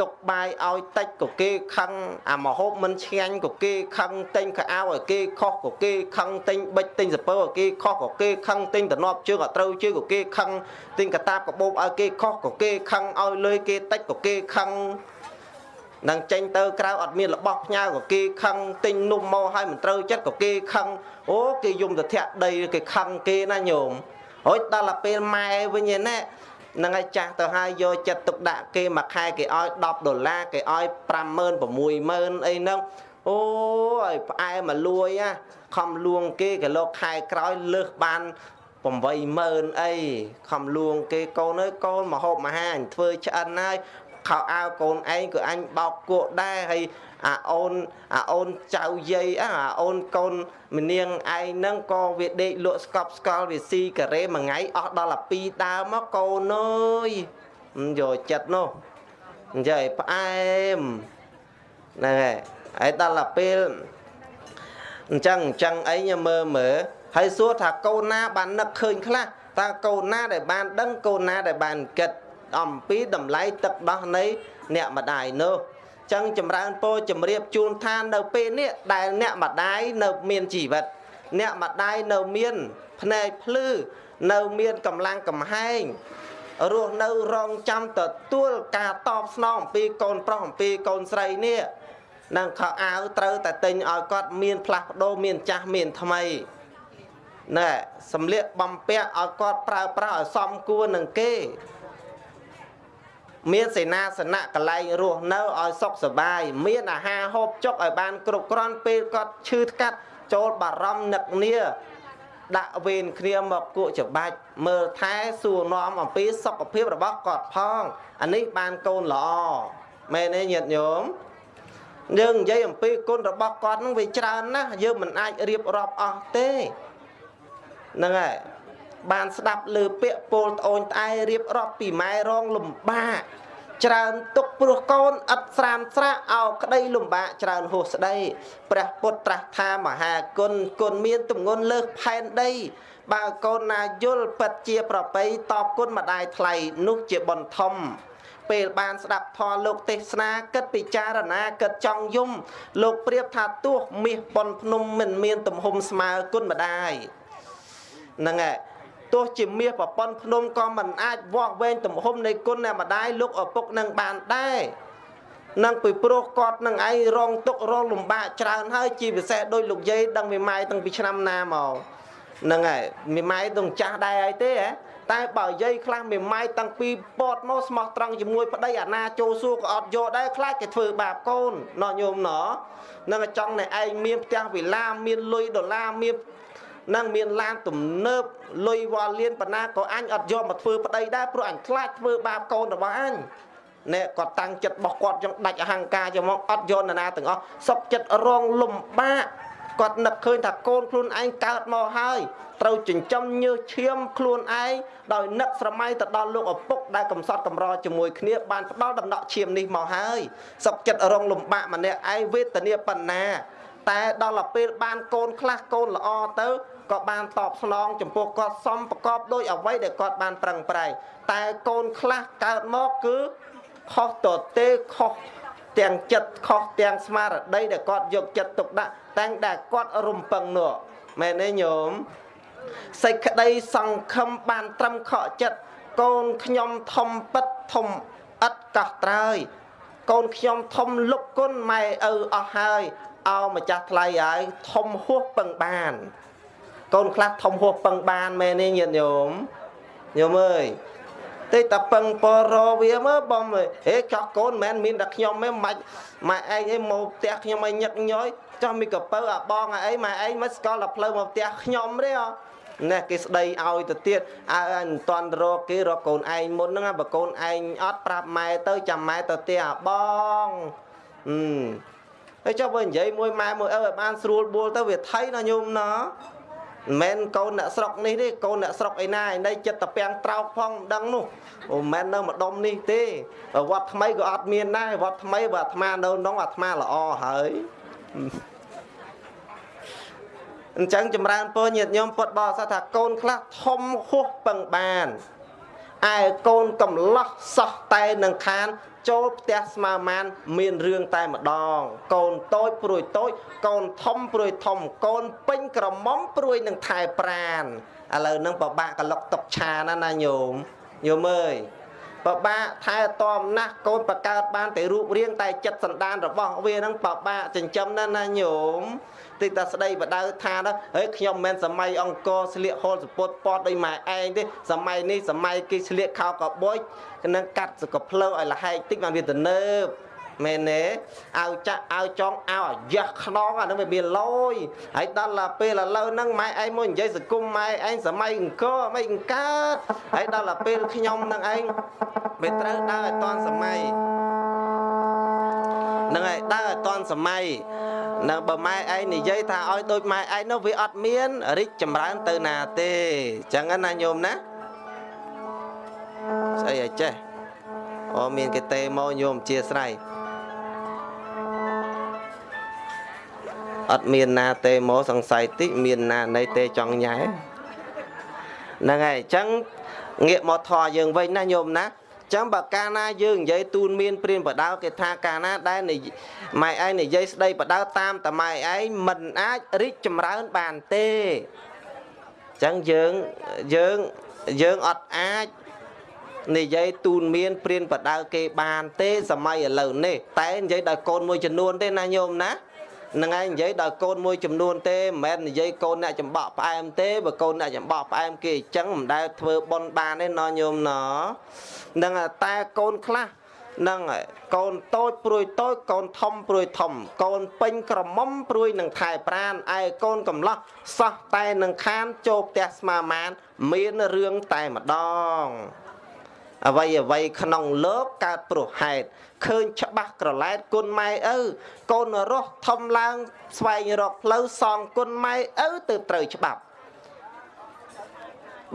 Speaker 2: ទទុកបាយឲ្យតិចក៏គេខឹងអាមហូបមិនឆ្ងាញ់ក៏គេខឹងទិញកៅអៅឲ្យគេខុសក៏គេខឹងទិញបិចទិញសពើឲ្យគេខុសក៏គេខឹងទិញតំណប់ជើងឲ្យត្រូវជើងក៏គេខឹងទិញកតាបកបោបឲ្យគេខុសក៏គេខឹងឲ្យលុយគេតិចក៏គេខឹងនឹងចេញទៅក្រៅអត់មានរបស់ផ្ញើក៏គេខឹងទិញនំមកឲ្យមិនត្រូវចិត្តក៏គេខឹងអូគេយំទៅធាក់ដីគេខឹងគេណាញោមរួចដល់ទៅពេលម៉ែវិញឯណែ នឹងឲ្យចាស់ទៅហើយយកចិត្តទុកដាក់គេមួយខែគេឲ្យ10ដុល្លារគេឲ្យ50000 60000អីហ្នឹងអូយផ្អែមកលួយណាខំលួងគេគេលោកខែក្រោយលើសបាន80000អីខំលួងគេកូនអើយកូនមកហូបមហាអញធ្វើឆ្អិនហើយ ខោអាវកូនឯងក៏អញបោកគក់ដែរហើយអាអូនអាអូនចៅយាយអាអូនកូនមនាងឯងហ្នឹងក៏វាដេកលក់ស្កប់ស្កល់វាស៊ីការ៉េមួយថ្ងៃអស់ដល់អា2ដើមមកកូនអើយយកចិត្តនោះអញ្ចឹងផ្អែមហ្នឹងហើយហើយដល់អាពេលអញ្ចឹងអញ្ចឹងអីញមើលមើលហើយសួរថាកូនណាបាននឹកឃើញខ្លះតើកូនណាដែលបានដឹងកូនណាដែលបានគិត អំពីតម្លៃទឹកដោះនៃអ្នកម្ដាយនោះចឹងចម្រើនពរជំរាបជូនថានៅពេលនេះដែលអ្នកម្ដាយនៅមានជីវិត អ្នកម្ដាយនៅមានភ្នែកភ្លឺនៅមានកម្លាំងកំហែងរស់នៅរងចាំទទួលការតបស្នងអំពីកូនប្រុសអំពីកូនស្រីនេះនឹងខោអាវត្រូវតែទិញឲ្យគាត់មានផ្លាស់ប្ដូរមានចាស់មានថ្មីណែសំលៀកបំពាក់ឲ្យគាត់ប្រើប្រាស់ឲ្យសមគួរនឹងគេ មានសេនាសនៈកន្លែងរស់នៅឲ្យសុខសบายមានអាហារហូបចុកឲ្យបានគ្រប់គ្រាន់ពេលគាត់ឈឺថ្កាត់ចូលបារម្ភនឹកនាដាក់វេនគ្នាមកគក់ច្បាច់មើលថែសួរនាំអំពីសុខភាពរបស់គាត់ផងអានេះបានកូនល្អមែនទេញាតិញោមយើងនិយាយអំពីគុណរបស់គាត់នឹងវាច្រើនណាស់យើងមិនអាចរៀបរាប់អស់ទេហ្នឹងហើយ បានស្ដាប់លើពាក្យពោលត្អូញត្អែរៀបរាប់ពីម៉ែរងលំបាកច្រើនទុកព្រោះកូនឥតស្រានស្រាក់អោក្តីលំបាកច្រើនហួសស្ដីព្រះពុទ្ធត្រាស់ថាមហាគុណគុណមានទម្ងន់លើសផែនដី បើកូនណាយល់ពិតជាប្របីតបគុណម្ដាយថ្លៃនោះជាបុណ្យធំពេលបានស្ដាប់ធម៌លោកទេសនាគិតពិចារណាគិតចង់យំ លោកប្រៀបថាទោះមាសប៉ុនភ្នំមិនមានទំហំស្មើគុណម្ដាយហ្នឹងហើយ ទោះជាមាសប្រព័ន្ធភ្នំក៏មិនអាចវាស់វែងទំហំនៃគុណអ្នកម្ដាយលោកឪពុកនឹងបានដែរនឹងពីព្រោះគាត់នឹងឯងរងទុករងលំបាកច្រើនហើយជាពិសេសដោយលោកយាយដឹងមេម៉ាយតាំងពីឆ្នាំណាមកហ្នឹងហើយមេម៉ាយនឹងចាស់ដែរហើយទេហ៎តែបើយាយខ្លះមេម៉ាយតាំងពីពតមកស្មោះត្រង់ជាមួយប្តីអាណាចូលសួរក៏អត់យកដែរខ្លាចគេធ្វើបាបកូនណោះញោមណោះនឹងចង់តែឯងមានផ្ទះវិឡាមានលុយដុល្លារមាន នឹងមានឡានទំនើបលុយវ៉ាលៀនបណ្ណាក៏អញអត់យកមកធ្វើប្តីដែរព្រោះអញខ្លាចធ្វើបាបកូនរបស់អញណែគាត់តាំងចិត្តរបស់គាត់ចឹងដាច់អហង្ការចឹងមកអត់យកនរណាទាំងអស់សុកចិត្តរងលំបាកគាត់នឹកឃើញថាកូនខ្លួនឯងកើតមកហើយត្រូវចិញ្ចឹមញើសឈាមខ្លួនឯងដោយនឹកស្រមៃទៅដល់លោកឪពុកដែលកំសត់កំរជាមួយគ្នាបានផ្ដល់ដំណក់ឈាមនេះមកហើយសុកចិត្តរងលំបាកម្នាក់ឯងវេទនាបណ្ណាតែដល់ទៅពេលបានកូនខ្លះកូនល្អទៅ ក៏បានតបស្នងចំពោះគាត់សំប្រកបដោយអ្វីដែលគាត់បានប្រឹងប្រែងតែកូនខ្លះកើតមកគឺខុសតទេខុសទាំងចិត្តខុសទាំងស្មារតីដែលគាត់យកចិត្តទុកដាក់តែងតែគាត់រំពឹងនោះមែនទេញោមសេចក្តីសង្ឃឹមបានត្រឹមខកចិត្តកូនខ្ញុំធំពិតធំឥតកោះត្រើយកូនខ្ញុំធំលុបគុណម៉ែឪអស់ហើយអោម្ចាស់ថ្លៃហើយធំហួសពឹងបាន កូនខ្លះធំហួសពឹងបានមែនទេញាតិញោមញោមអើយតែតាពឹងពរវាមើបងហេចោះកូនមិនមែនមានតែខ្ញុំទេមិនម៉ែឯងឯងមកផ្ទះខ្ញុំឲ្យញឹកញយចោះមីកពៅអាបងអីម៉ែឯងមិនស្គាល់តែផ្លូវមកផ្ទះខ្ញុំទេអណែគេស្ដីឲ្យទៅទៀតអើអញមិនតន់រកគេរកកូនឯងមុនហ្នឹងបើកូនឯងអត់ប្រាប់ម៉ែទៅចាំម៉ែទៅផ្ទះអាបងអឺហើយចុះបើនិយាយមួយម៉ែមួយឪឲ្យបានស្រួលបួលទៅវាថៃណាញោមណា មិនមែនកូនអ្នកស្រុកនេះទេកូនអ្នកស្រុកឯណាឯនេះចិត្តតពាំងត្រោកផងមិនដឹងនោះអូមិនមែននៅម្ដុំនេះទេវត្តថ្មីក៏អត់មានដែរវត្តថ្មីបើអាត្មានៅក្នុងអាត្មាល្អហើយអញ្ចឹងចម្រើនពរញាតិញោមពុទ្ធបរិស័ទថាកូនខ្លះធំហួសពឹងបាន ឯកូនកំឡោះសោះតែនឹងខាន ចូលផ្ទះស្មាមាន មានរឿងតែម្ដង កូនតូចព្រួយតូច កូនធំព្រួយធំ កូនពេញក្រមុំព្រួយនឹងថែប្រានឥឡូវហ្នឹងបបាក់កលុកតុកឆាណាណាញោមញោមអើយ បបាក់ថែទាំណាស់កូនបកើតបានតែរូបរាងតែចិត្តសន្តានរបស់វាហ្នឹងបបាក់ចិញ្ចឹមណាស់ណាញោមតិចតាស្ដីបដៅថាទៅហើយខ្ញុំមិនមែនសម័យអង្គរស្លៀកហូលសពុតពតដោយម៉ែឯងទេសម័យនេះសម័យគេស្លៀកខោកបុយនឹងកាត់សកភ្លើឲ្យលហែកតិចបានវាទៅនើប មែនទេអោចាក់អោចង់អោអាយ៉ាស់ខ្នងអានឹងវាមានលយហើយដល់ឡាពេលឥឡូវហ្នឹងម៉ែឯងមកនិយាយសង្គមម៉ែឯងសម័យអង្គរមិនអង្គកើតហើយដល់ឡាពេលខ្ញុំហ្នឹងឯងវាត្រូវដើរឲ្យតាន់សម័យហ្នឹងហើយដើរឲ្យតាន់សម័យនៅបើម៉ែឯងនិយាយថាឲ្យដូចម៉ែឯងនោះវាអត់មានរីកចម្រើនទៅណាទេអញ្ចឹងណាញោមណាស្អីឲ្យចេះអូមានគេទេមកញោមអធិស្ឋាន អត់មានណាទេមកសង្ស័យតិចមានណានៃទេចង់ញ៉ែហ្នឹងហើយអញ្ចឹងងាកមកធေါ်យើងវិញណាញោមណាចឹងបើកាលណាយើងនិយាយទូនមានព្រានបដៅគេថាកាលណាដែលម៉ែឯងនិយាយស្ដីបដៅតាមតម៉ែឯងមិនអាចរីកចម្រើនបានទេចឹងយើងយើងយើងអត់អាចនិយាយទូនមានព្រានបដៅគេបានទេសម័យឥឡូវនេះតែនិយាយដោយកូនមួយចំនួនទេណាញោមណា នឹងឯងនិយាយដល់កូនមួយចំនួនទេមិនមែននិយាយកូនអ្នកចំបក់ផ្អែមទេបើកូនអ្នកចំបក់ផ្អែមគេអញ្ចឹងមិនដែលធ្វើប៉ុនបានទេណញោមណនឹងតែកូនខ្លះនឹងកូនតូចព្រួយតូចកូនធំព្រួយធំ កូនពេញក្រមុំព្រួយនឹងថែប្រានឯកូនកំឡោះសោះតែនឹងខានចូលផ្ទះស្មាមានមានរឿងតែម្ដង អ្វីអ្វីក្នុងលោកកើតព្រោះហេតុឃើញច្បាស់ក្រឡែតគុណម៉ែឪកូនរស់ធំឡើង ស្វែងរកផ្លូវសងគុណម៉ែឪទៅត្រូវច្បាប់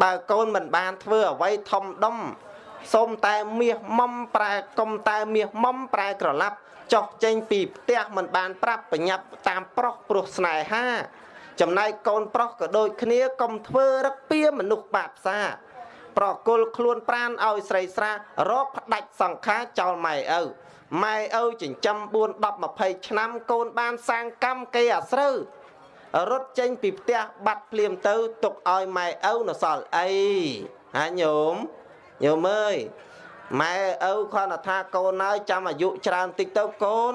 Speaker 2: បើកូនមិនបានធ្វើអ្វីធំដុំសូមតែមាសមុំប្រែកុំតែមាសមុំប្រែក្រឡាប់ចុះចេញពីផ្ទះមិនបានប្រាប់បញ្ញាប់តាមប្រុសព្រោះស្នេហា ចំណែកកូនប្រុសក៏ដូចគ្នាកុំធ្វើរឹកពៀមនុស្សបាបសា ប្រគល់ខ្លួនប្រានឲ្យស្រីស្រារកផ្ដាច់សង្ខារចោលម៉ែឪម៉ែឪចិញ្ចឹម4 10 20ឆ្នាំកូនបានសាងកម្មគេអាស្រូវរត់ចេញពីផ្ទះបាត់ភ្លាមទៅទុកឲ្យម៉ែឪនៅសល់អីហាញោមញោមអើយម៉ែឪគាត់ថាកូនហើយចាំអាយុច្រើនតិចទៅកូន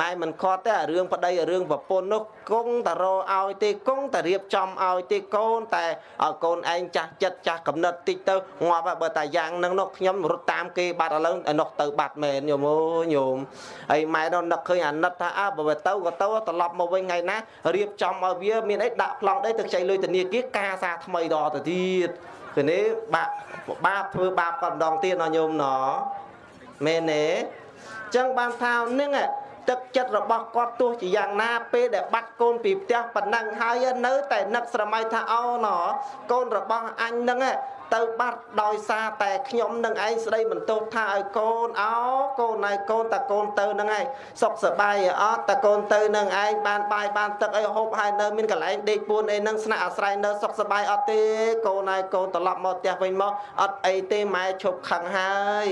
Speaker 2: ម៉ែមិនខត់ទេរឿងប្តីរឿងប្រពន្ធនោះគង់តែរឲ្យទេគង់តែរៀបចំឲ្យទេកូនតែឲ្យកូនឯងចាស់ចិត្តចាស់កំណត់តិចទៅងាប់បើតែយ៉ាងហ្នឹងនោះខ្ញុំរត់តាមគេបាត់ឥឡូវឯនោះទៅបាត់មែនញោមអូញោមហើយម៉ែនោះនឹកឃើញអាណិតថាអើបើទៅក៏ទៅត្រឡប់មកវិញថ្ងៃណារៀបចំឲ្យវាមានអីដាក់ប្លង់ដីទៅខ្ចីលុយធនាគារការសារថ្មីដល់ទៅទៀតគឺនេះបាក់បាបធ្វើបាបក៏ម្ដងទៀតណោះញោមណោមែនទេចឹងបានថានឹង ទឹកចិត្តរបស់គាត់ទោះជាយ៉ាងណាពេលដែលបាត់កូនពីផ្ទះប៉ុណ្ណឹងហើយនៅតែនឹកស្រមៃថាអូណកូនរបស់អញនឹង ទៅបាត់ដោយសារតែខ្ញុំនឹងឯងស្ដីបន្ទោសថាឲ្យកូនអោកូនឲ្យកូនតាកូនទៅនឹងឯងសុខសប្បាយអត់តាកូនទៅនឹងឯងបានបាយបានទឹកអីហូបហើយនៅមានកន្លែងដេកពួនអីនឹងស្នាក់អាស្រ័យនៅសុខសប្បាយអត់ទេកូនឲ្យកូនត្រឡប់មកផ្ទះវិញមកអត់អីទេម៉ែឈប់ខឹងហើយ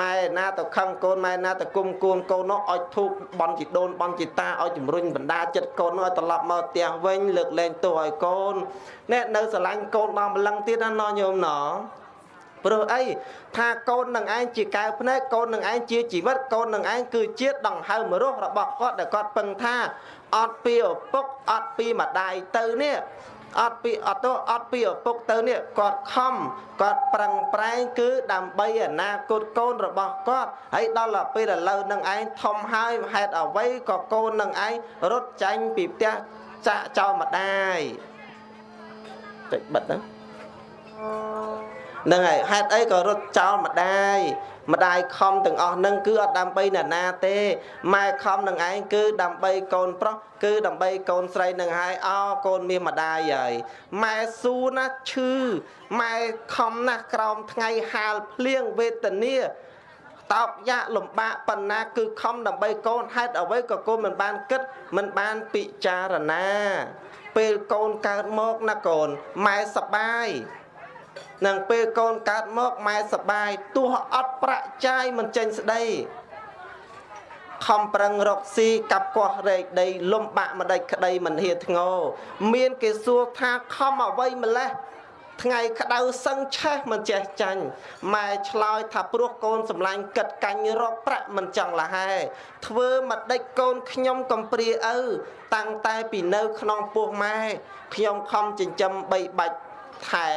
Speaker 2: ម៉ែណាទៅខឹងកូនម៉ែណាទៅគុំគួនកូននោះឲ្យធូបបន់ជីដូនបន់ជីតាឲ្យជំរុញបណ្ដាចិត្តកូននោះឲ្យត្រឡប់មកផ្ទះវិញលើកលែងទោសឲ្យកូនអ្នកនៅស្រឡាញ់កូនដល់ម្លឹងទៀតណាណញោមណព្រោះអីថាកូននឹងឯងជាកែវភ្នែកកូននឹងឯងជាជីវិតកូននឹងឯងគឺជាតិដង្ហើមរស់របស់គាត់ដែលគាត់ពឹងថាអត់ពីឪពុកអត់ពីម្ដាយទៅនេះអត់ពីអត់ទៅអត់ពីឪពុកទៅនេះគាត់ខំគាត់ប្រឹងប្រែងគឺដើម្បីអនាគតកូនរបស់គាត់ហើយដល់ពេលឥឡូវនឹងឯងធំហើយហេតុអ្វីក៏កូននឹងឯងរត់ចាញ់ពីផ្ទះចាក់ចោលម្ដាយតិចបិទហ្នឹង ហ្នឹងហើយហេតុអីក៏រត់ចោលម្ដាយម្ដាយខំទាំងអស់ហ្នឹងគឺអត់ដើម្បីអ្នកណាទេម៉ែខំនឹងឯងគឺដើម្បីកូនប្រុសគឺដើម្បីកូនស្រីនឹងហើយអោកូនមានម្ដាយហើយម៉ែស៊ូណាស់ឈឺម៉ែខំណាស់ក្រោមថ្ងៃហាលភ្លៀងវេទនាតោកយ៉ាក់លំបាកប៉ុណ្ណាគឺខំដើម្បីកូនហេតុអ្វីក៏កូនមិនបានគិតមិនបានពិចារណា ពេលកូនកើតមកណាកូនម៉ែសបាយ នឹងពេលកូនកើតមកម៉ែសបាយទោះអត់ប្រាក់ចាយមិនចេញស្ដីខំប្រឹងរកស៊ីកាប់កោះរែកដី លំបាក់ម្ដេចក្តីមិនហ៊ាធ្ងោមានគេសួរថាខំអ្វីម្លេះថ្ងៃក្តៅសឹងឆេះមិនចេះចាញ់ម៉ែឆ្លើយថាព្រោះកូនសម្លាញ់កិតកាញ់រកប្រាក់មិនចង់លហែធ្វើមកដេចកូនខ្ញុំកំព្រាឪតាំងតែពីនៅក្នុងពោះម៉ែខ្ញុំខំចិញ្ចឹមបីបាច់ ថែ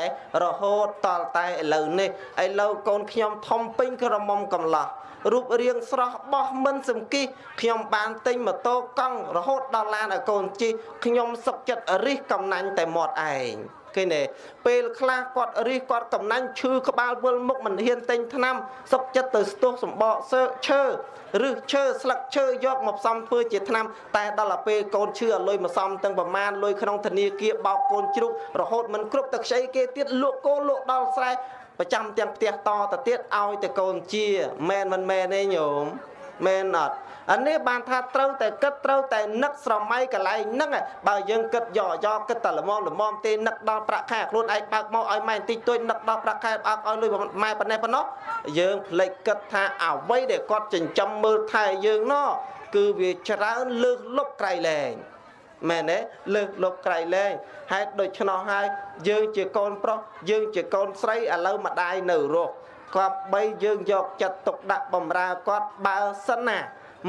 Speaker 2: រហូតតលតែឥឡូវនេះឥឡូវកូនខ្ញុំធំពេញក្រមុំកំឡោះរូបរាងស្រស់បោះមិនសំគិះខ្ញុំបានទិញម៉ូតូកង់រហូតដល់ឡានឲ្យកូនជិះខ្ញុំសុកចិត្តរិះកំណាញ់តែមាត់ឯង ឃើញទេពេលខ្លះគាត់រិះគាត់កំណាញ់ឈឺក្បាលវិលមុខមិនហ៊ានទិញថ្នាំសុកចិត្តទៅស្ទុះសម្បកសើឈើឬឈើស្លឹកឈើយកមកផ្សំធ្វើជាថ្នាំតែដល់ទៅពេលកូនឈឺឲ្យលុយមកសំទាំងប្រមាណលុយក្នុងធនាគារបោកកូនជ្រូករហូតមិនគ្រប់ទឹកខ្ចីគេទៀតលក់គោលក់ដល់ស្រែប្រចាំទាំងផ្ទះតទៅទៀតឲ្យតែកូនជាមែនមិនមែនទេញោមមែនអត់ អានេះបានថាត្រូវតែគិតត្រូវតែនឹកស្រមៃកន្លែងហ្នឹងបើយើងគិតយកយកគិតតែល្មមល្មមទេនឹកដល់ប្រាក់ខែខ្លួនឯងបើកមកឲ្យម៉ែបន្តិចតួចនឹកដល់ប្រាក់ខែបើកឲ្យលុយម៉ែប៉ុណ្ណេះប៉ុណ្ណោះយើងភ្លេចគិតថាអ្វីដែលគាត់ចិញ្ចឹមមើលថែយើងណោះគឺវាច្រើនលើសលប់ក្រៃលែងមែនទេលើសលប់ក្រៃលែងហេតុដូច្នោះហើយយើងជាកូនប្រុសយើងជាកូនស្រីឥឡូវម្ដាយនៅរស់គាត់បីយើងយកចិត្តទុកដាក់បំរើគាត់បើសិនណា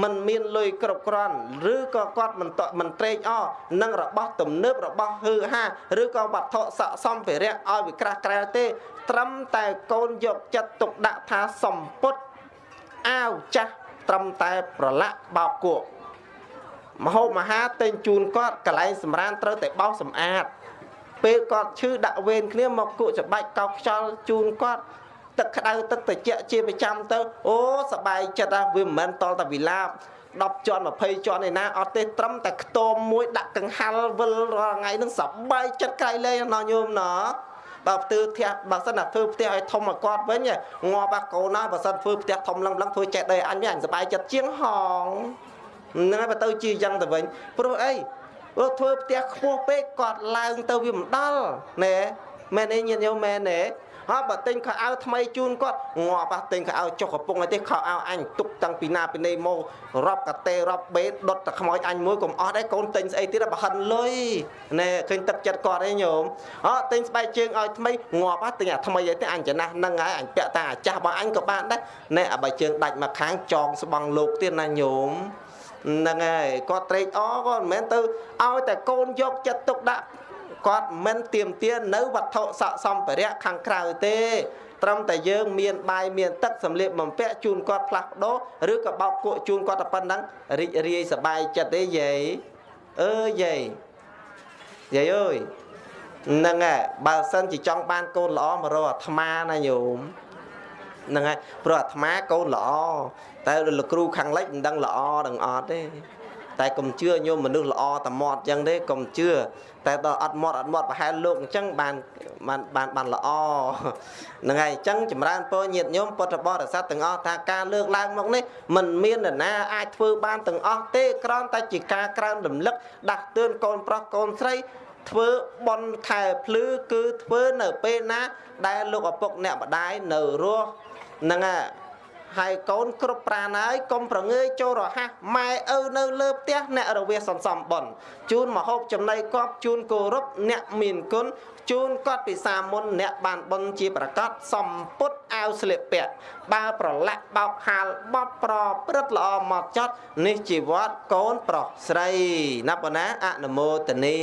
Speaker 2: มันមានលុយគ្រប់គ្រាន់ឬក៏គាត់មិនតមិនត្រេកអរនឹងរបស់ទំនើបរបស់ហឺហាឬក៏វត្ថុស័ក្តិសម្ភារៈឲ្យវាក្រាស់ក្រែលទេ ត្រឹមតែកូនយកចិត្តទុកដាក់ថាសម្ពុតអាវចាស់ត្រឹមតែប្រឡាក់បោកគក់មហូបមហាទិញជូនគាត់កន្លែងសម្រានត្រូវតែបោសសម្អាតពេលគាត់ឈឺដាក់វេនគ្នាមកគក់ច្បាច់កោកខ្យល់ជូនគាត់ ទឹកក្តៅទឹកត្រជាក់ជាប្រចាំទៅអូសបាយចិត្តណាវាមិនមែនតល់តែវិឡាប10ជាន់20ជាន់ឯណាអត់ទេត្រឹមតែខ្ទមមួយដាក់កង្ហាល់វិលរាល់ថ្ងៃនឹងសបាយចិត្តក្រៃលែងណោះញោមណោះបើផ្ទើផ្ទះបើសិនតែធ្វើផ្ទះឲ្យធំមកគាត់វិញងាប់អាកូនណាបើសិនធ្វើផ្ទះធំឡើងឡើងធ្វើចេះដីអញវិញអញសបាយចិត្តជាងហងហ្នឹងហើយបើទៅជាយ៉ាងទៅវិញព្រោះអីបើធ្វើផ្ទះខ្ពស់ពេកគាត់ឡើងទៅវាមិនដល់ណែមែនទេញាតិញោមមែនទេ ហើយបើទិញខោអាវថ្មីជូនគាត់ងាប់ប៉ះទិញខោអាវចុះកំពុងឯទេខោអាវអញទុកតាំងពីណាពីណេមករាប់កាតេរាប់បេដុតតែខ្មោចអញមួយកុំអស់ដែរកូនទិញស្អីទៀតបើហិនលុយណែឃើញទឹកចិត្តគាត់ឯងញោមអត់ទិញស្បែកជើងឲ្យថ្មីងាប់ប៉ះទិញអាថ្មីឯទេអញចំណាស់ហ្នឹងហើយអញពាក់តាអាចាស់របស់អញក៏បានដែរណែអាបើជើងដាច់មកខាងចងស្បង់លោកទៀតណាញោមហ្នឹងហើយគាត់ត្រេកអរគាត់មិនមែនទៅឲ្យតែកូនយកចិត្តទុកដាក់ គាត់មិនទៀមទានៅវត្ថុស័ក្តិសម្ភារៈខាងក្រៅទេត្រឹមតែយើងមានបាយមានទឹកសម្លៀកបំពាក់ជូនគាត់ផ្លាស់ប្ដូរឬក៏បោកគក់ជូនគាត់តែប៉ុណ្ណឹងរីករាយសប្បាយចិត្តទេយាយអើយាយយាយអើយហ្នឹងហើយបើសិនជាចង់បានកូនល្អមករកអាត្មាណាញោមហ្នឹងហើយព្រោះអាត្មាកូនល្អតែលោកគ្រូខាងលិចមិនដឹងល្អដឹងអត់ទេ តែកុំជឿញោមមនុស្សល្អតែមាត់អញ្ចឹងទេកុំជឿតែដល់អត់មាត់អត់មាត់ប្រហែលលោកអញ្ចឹងបានបានបានបានល្អហ្នឹងហើយអញ្ចឹងចម្រើនពរញាតញោមពុទ្ធបរិស័ទទាំងអស់ថាការលើកឡើងមកនេះមិនមាននរណាអាចធ្វើបានទាំងអស់ទេគ្រាន់តែជាការក្រើនរំលឹកដាស់តឿនកូនប្រុសកូនស្រីធ្វើបន់ខែភ្លឺគឺធ្វើនៅពេលណា ដែលលោកឪពុកអ្នកម្ដាយនៅរស់ហ្នឹងហើយ ហើយកូនគ្រប់ប្រាណហើយកុំប្រងើយចូលរហ័សម៉ែឪនៅលើផ្ទះអ្នករវាសន្សំបនជូនមហូបចំណីកប់ជូនគោរពអ្នកមានគុណជូនគាត់ពិសាមុនអ្នកបានបុណ្យជាប្រកាសសំពុតអា វស្លៀកពាក់បើប្រឡាក់បោកហាលបត់ប្រព្រឹត្តល្អមកចត់នេះជីវត្តកូនប្រុសស្រីណាប៉ុណ្ណាអនុមោទនី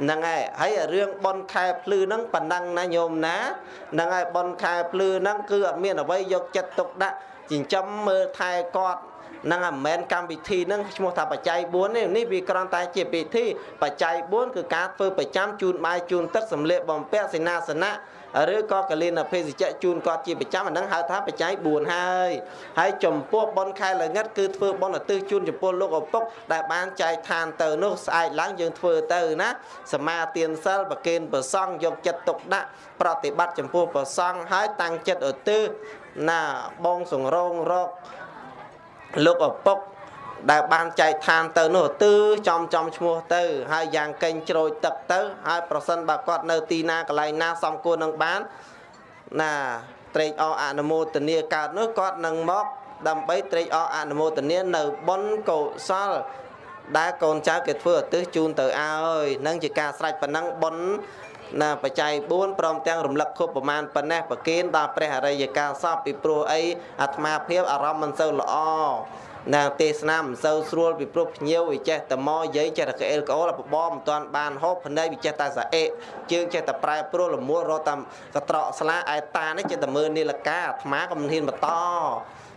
Speaker 2: ហ្នឹងហើយហើយរឿងបនខែភ្លឺហ្នឹងប៉ណ្ណឹងណាញោមណាហ្នឹងហើយបនខែភ្លឺហ្នឹងគឺអត់មានអ្វីយកចិត្តទុកដាក់ចិញ្ចឹមមើលថែគាត់ហ្នឹងមិនមែនកម្មវិធីហ្នឹងឈ្មោះថាបច្ច័យ4ទេនេះវាគ្រាន់តែជាពិធីបច្ច័យ4គឺការធ្វើប្រចាំជូនបាយជូនទឹកសម្លៀកបំពាក់សេនាសនៈ ឬក៏កលិនភេសជ្ជៈជូនគាត់ជាប្រចាំអាហ្នឹងហៅថាបច្ច័យ4ហើយហើយចំពោះបុណ្យខែល្ងិតគឺធ្វើបុណ្យឧទ្ទិសជូនចំពោះលោកឪពុកដែលបានចែកឋានទៅនោះស្អែកឡើងយើងធ្វើទៅណាសមាទានសិលប្រគេនប្រសង់យកចិត្តទុកដាក់ប្រតិបត្តិចំពោះប្រសង់ហើយតាំងចិត្តឧទ្ទិសណាបងសង្រងរកលោកឪពុក ដែលបានចែកឋានទៅនោះទឺចំចំឈ្មោះទៅ ហើយយ៉ាងកេងជ្រោចទឹកទៅ ហើយប្រសិនបើគាត់នៅទីណាកន្លែងណាសំគួរនឹងបានណាត្រេកអរអនុមោទនាកើតនោះគាត់នឹងមកដើម្បីត្រេកអរអនុមោទនានៅបុណ្យកុសល ដែលកូនចៅគេធ្វើឧទ្ទិសជូនទៅឲ្យនឹងជាការស្រេចប៉ុណ្ណឹងបុណ្យណាបច្ច័យ4ព្រមទាំងរំលឹកខុបប្រមាណប៉ុណ្ណេះប្រគេនដល់ព្រះអរិយកាលសពពីព្រោះអីអាត្មាភាពអារម្មណ៍មិនសូវល្អ ណាទេសនាមិនសូវស្រួលពីព្រោះភ្ញៀវវាចេះតែមកយាយចេះតែក្អេលក្អូលបបមិនទាន់បានហូបភ្នែកវាចេះតែស្អេកជើងចេះតែប្រែប្រួលលមួលរត់តាមកត្រកស្លាឯតានេះចេះតែមើលនីលកាអាត្មាក៏មិនហ៊ានបន្ត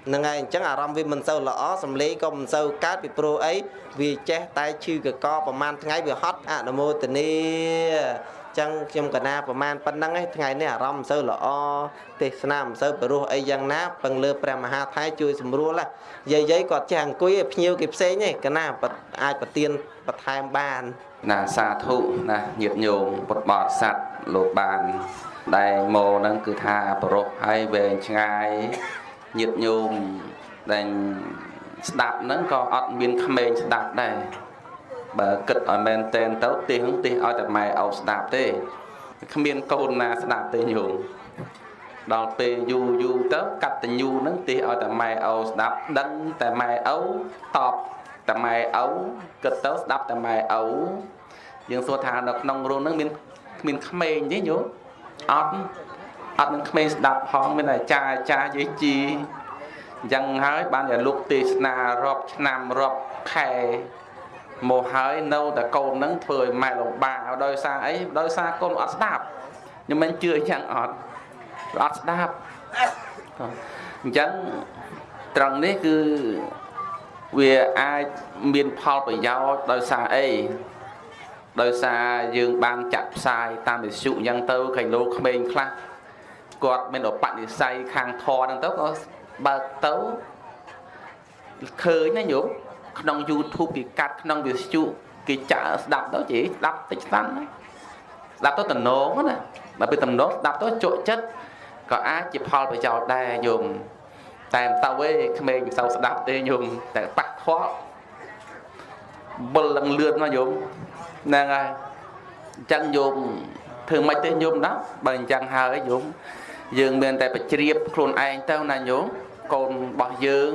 Speaker 2: ហ្នឹងហើយអញ្ចឹងអារម្មណ៍វាមិនសូវល្អសំលេងក៏មិនសូវកើតពីព្រោះអីវាចេះតែឈឺកកប្រហែលថ្ងៃវាហត់អនុមោទនី ចឹងខ្ញុំកណាប្រហែលប៉ុណ្្នឹងឯងថ្ងៃនេះអារម្មណ៍មិនសូវល្អទេសនាមិនសូវព្រោះអីយ៉ាងណាពឹងលើព្រះមហាថៃជួយសម្រួលយាយយាយគាត់ចេះអង្គុយឲ្យភ្ញៀវគេផ្សេងឯងកណាអាចប្រទៀនបន្ថែមបាន
Speaker 1: ណាសាធុណាញាតិញោមពុទ្ធបរិស័ទលោកបានដែលមកហ្នឹងគឺថាប្រោះហើយវែងឆ្ងាយញាតិញោមដែលស្ដាប់ហ្នឹងក៏អត់មានក្មេងស្ដាប់ដែរ បើគិតឲ្យមែនតែនទៅទេហ្នឹងទេឲ្យតែម៉ែអោស្ដាប់ទេគ្មានកូនណាស្ដាប់ទេញោមដល់ពេលយូរយូរទៅកតញ្ញូហ្នឹងទេឲ្យតែម៉ែអោស្ដាប់ដឹងតែម៉ែអោតបតែម៉ែអោគិតទៅស្ដាប់តែម៉ែអោយើងសួរថានៅក្នុងរូងហ្នឹងមានគ្មានក្មេងទេញោមអត់អត់នឹងក្មេងស្ដាប់ផងមានតែអាចារ្យអាចារ្យយាយជីអញ្ចឹងហើយបានតែលោកទេសនារាប់ឆ្នាំរាប់ខែ មកហើយនៅតែកូននឹងធ្វើឲ្យម៉ែលំបាកដោយសារអីដោយសារកូនអត់ស្ដាប់ខ្ញុំមិនជឿអញ្ចឹងអត់អត់ស្ដាប់អញ្ចឹងត្រង់នេះគឺវាអាចមានផលប្រយោជន៍ដោយសារអីដោយសារយើងបានចាក់ផ្សាយតាមវិទ្យុអញ្ចឹងទៅកៃឡូក្មេងខ្លះគាត់មានឧបនិស្ស័យខាងធរហ្នឹងទៅក៏បើកទៅឃើញណាញោម ក្នុង YouTube គេកាត់ក្នុងវិទ្យុគេចាក់ស្ដាប់ទៅជិះស្ដាប់តិចស្ដាំស្ដាប់ទៅតំណងណាបើពេលតំណងស្ដាប់ទៅជក់ចិត្តក៏អាចជាផលប្រយោជន៍ដែរញោមតែមិនទៅទេក្មេងមិនសូវស្ដាប់ទេញោមតែប៉ះខ្វល់បុលលឹងលឿនណាញោមហ្នឹងហើយអញ្ចឹងញោមធ្វើម៉េចទេញោមណាបើអញ្ចឹងហើយញោមយើងមានតែបជ្រាបខ្លួនឯងទៅណាញោមកូនរបស់យើង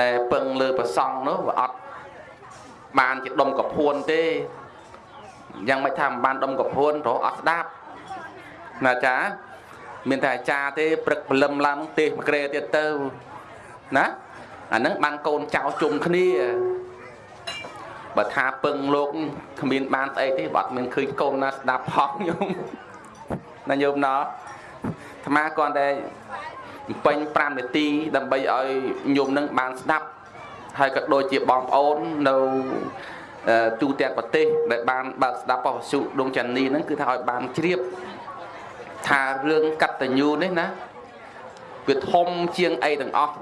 Speaker 1: ដែលពឹងលើប្រសង់នោះវាអត់បានជាដុំកពួនទេយ៉ាងមិនថាមិនបានដុំកពួនព្រោះអត់ស្ដាប់ណាចាមានតែអាចារ្យទេព្រឹកព្រលឹមឡើងទេសមួយក្រែទៀតទៅណាអាហ្នឹងបានកូនចៅជុំគ្នាបើថាពឹងលោកគ្មានបានស្អីទេបើអត់មានឃើញកូនណាស្ដាប់ផងញោមណាញោមណោះអាត្មាគាត់តែបំ ពេញ5នាទីដើម្បីឲ្យញោមនឹងបានស្ដាប់ហើយក៏ដូចជាបងប្អូននៅទូទាំងប្រទេសដែលបានបើកស្ដាប់ប៉ុស្សុដងចានីហ្នឹងគឺថាឲ្យបានជ្រាបថារឿងកតញ្ញូនេះណាវាធំជាងអីទាំងអស់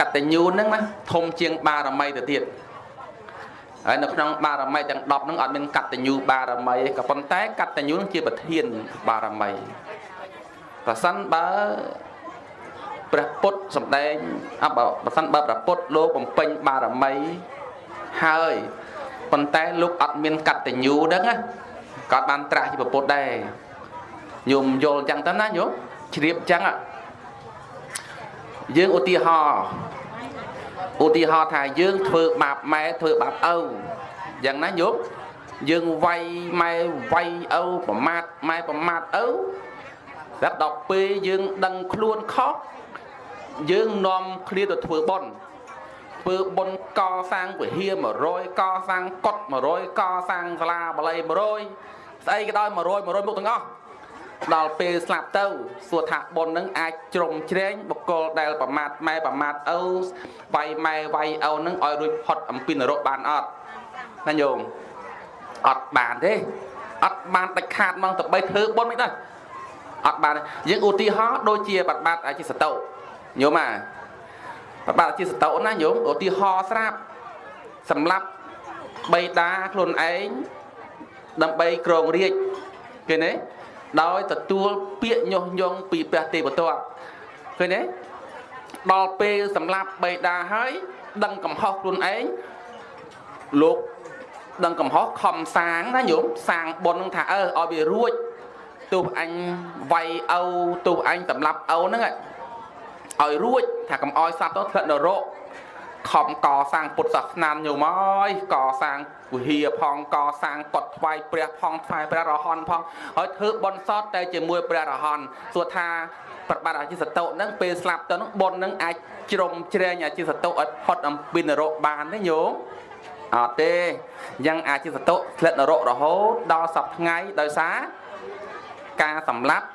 Speaker 1: កតញ្ញូហ្នឹងណាធំជាងបារមីទៅទៀតហើយនៅក្នុងបារមីទាំង10ហ្នឹងអត់មានកតញ្ញូបារមីទេក៏ប៉ុន្តែកតញ្ញូនឹងជាប្រធានបារមីប្រសិនបើ ព្រះពុទ្ធសម្ដែងអបប្រសិនបើព្រះពុទ្ធលោកបំពេញបារមីហើយប៉ុន្តែលោកអត់មានកតញ្ញូហ្នឹងណាក៏បានត្រាស់ជាពុទ្ធដែរញោមយល់អញ្ចឹងទៅណាញោមជ្រាបអញ្ចឹងយើងឧទាហរណ៍ឧទាហរណ៍ថាយើងធ្វើបាបម៉ែធ្វើបាបឪយ៉ាងណាញោមយើងវាយម៉ែវាយឪប្រមាថម៉ែប្រមាថឪតែដល់ពេលយើងដឹងខ្លួនខុស យើងនាំគ្នាទៅធ្វើបុណ្យធ្វើបុណ្យកសាងវិហារ100កសាងកុដ100កសាងសាលាបាលី100ស្អីក៏ដោយ100 100មុខទាំងអស់ដល់ពេលស្លាប់ទៅសួរថាបុណ្យនឹងអាចជ្រុំជ្រែងបុគ្គលដែលប្រមាថម៉ែប្រមាថឪវាយម៉ែវាយឪនឹងឲ្យរួចផុតអំពីនរកបានអត់ណាញោមអត់បានទេអត់បានដាច់ខាតមកទៅបីធ្វើបុណ្យមិនដែរអត់បានយើងឧទាហរណ៍ដូចជាបាត់បាត់ជាសតោ ញោមអាបាត់បាត់ជាសតោណាញោមឧទាហរណ៍ស្រាប់សម្រាប់បៃតាខ្លួនឯងដើម្បីក្រងរាជឃើញទេដោយទទួលពាក្យញុះញង់ពីព្រះទេវទត្តឃើញទេដល់ពេលសម្រាប់បេតាហើយដឹងកំហុសខ្លួនឯងលោកដឹងកំហុសខំសាងណាញោមសាងបុណ្យនឹងថាអើឲ្យវារួចទោះអញវាយឪទោះអញសម្លាប់ឪហ្នឹង ឲ្យរួចថាកុំឲ្យសត្វទៅធ្លាក់នរកខំកសាងពុទ្ធសាសនាញោមអើយកសាងវិហារផងកសាងកត់ថ្វាយព្រះផងថ្វាយព្រះរហន្តផងហើយធ្វើបុណ្យសតតែជាមួយព្រះរហន្តសួរថាប្របាទអាជីសតុហ្នឹងពេលស្លាប់ទៅហ្នឹងបុណ្យហ្នឹងអាចជ្រុំជ្រែងអាជីសតុឲ្យផុតអំពីនរកបានទេញោមអត់ទេយ៉ាងអាជីសតុធ្លាក់នរករហូតដល់សប្ថ្ងៃដោយសារការសម្លាប់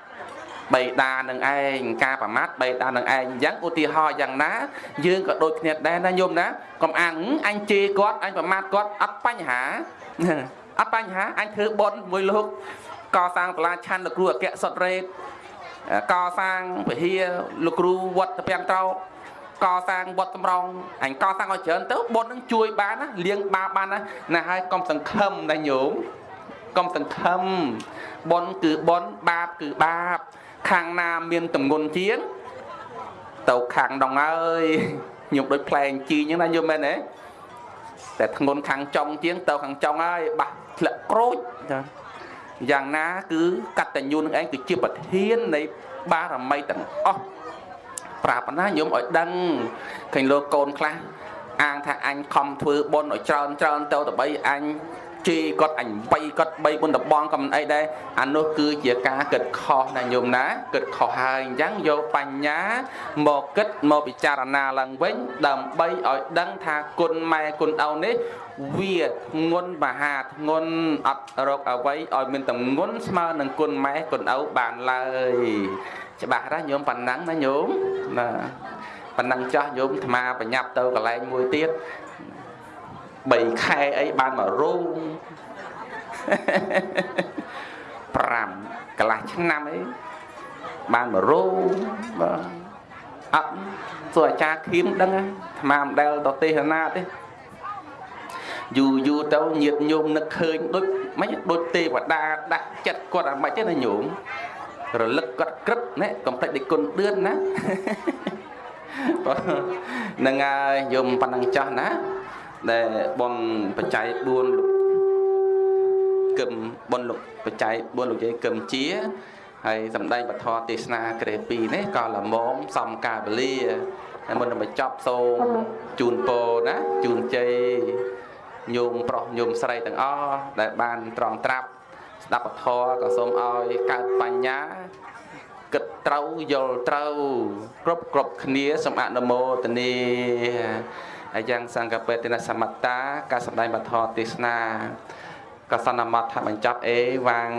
Speaker 1: បេដានឹងឯងការប្រមាថបេដានឹងឯងអញ្ចឹងឧទាហរណ៍យ៉ាងណា យើងក៏ដូចគ្នាដែរណាញោមណាកុំអាងអញជេរគាត់អញប្រមាថគាត់អត់បញ្ហាអត់បញ្ហាអញធ្វើបុណ្យមួយលោកកសាងសាលាឆាន់លោកគ្រូអគ្គសុតរេតកសាងវិហារលោកគ្រូវត្តពាំងត្រោកសាងវត្តសម្រងអញកសាងឲ្យច្រើនទៅបុណ្យនឹងជួយបានណាលៀងបាបបានណាណាហើយកុំសង្ឃឹមណាញោមកុំសង្ឃឹមបុណ្យគឺបុណ្យបាបគឺបាប ខាងណាមានតម្ងន់ជាងទៅខាងដងអើយខ្ញុំដូចផ្លែងជីអញ្ចឹងណាយល់មែនទេតែធ្ងន់ខាងចុងជាងទៅខាងចុងហើយបាស់ធ្លាក់ក្រូចចាយ៉ាងណាគឺកតញ្ញូនឹងឯងគឺជាប្រធាននៃបារមីទាំងអស់ប្រាប់ណាញោមឲ្យដឹងឃើញលោកកូនខ្លះអាងថាអញខំធ្វើបុណ្យឲ្យច្រើនច្រើនទៅដើម្បីអញ ជេរគាត់អញបៃគាត់បីបុណ្យតបងក៏មិនអីដែរអានោះគឺជាការគិតខុសណាញោមណាគិតខុសហើយអញ្ចឹងយកបញ្ញាមកគិតមកពិចារណាឡើងវិញ ដើម្បីឲ្យដឹងថាគុណម៉ែគុណឪនេះវាធ្ងន់មហាធ្ងន់អត់រកអ្វីឲ្យមានតម្ងន់ស្មើនឹងគុណម៉ែគុណឪបានឡើយច្បាស់ណាស់ញោមប៉ុណ្ណឹងណាញោមណាប៉ុណ្ណឹងចាស់ញោមអាត្មាបញ្ញាប់ទៅកន្លែងមួយទៀត 3ខែអីបានមករោង5កន្លះឆ្នាំអីបានមករោងបាទអត់សួរអាចារ្យខៀមដឹងអាត្មាមិនដែលទៅទេសនាទេយូរយូរទៅញាតញោមនឹកឃើញដូចមិនដូចទេវតាដាស់ចិត្តគាត់អាមិនទេណាញោមរលឹកគាត់ក្រឹបណែកំភ្លេចដឹកគុណដឿនណាហ្នឹងហើយយំប៉ុណ្ណឹងចាស់ណា ដែលបនបច្ច័យ4លោកគឹមបនលោកបច្ច័យ4លោកយាយគឹមជាហើយសម្ដែងបធរទេសនាក្រេ2នេះក៏លមមសំកាវលាហើយមុននឹងបញ្ចប់សូមជូនពរណាជូនជ័យញោមប្រុសញោមស្រីទាំងអស់ដែលបានត្រង់ត្រាប់ស្ដាប់ពធក៏សូមឲ្យកើតបញ្ញាគិតត្រូវយល់ត្រូវគ្រប់គ្រប់គ្នាសូមអនុមោទនា ហើយយ៉ាងសង្កបេតិនសមត្តាការសម្ដែងបទទេសនាកសនមតថាបញ្ចប់អេវ៉ាំង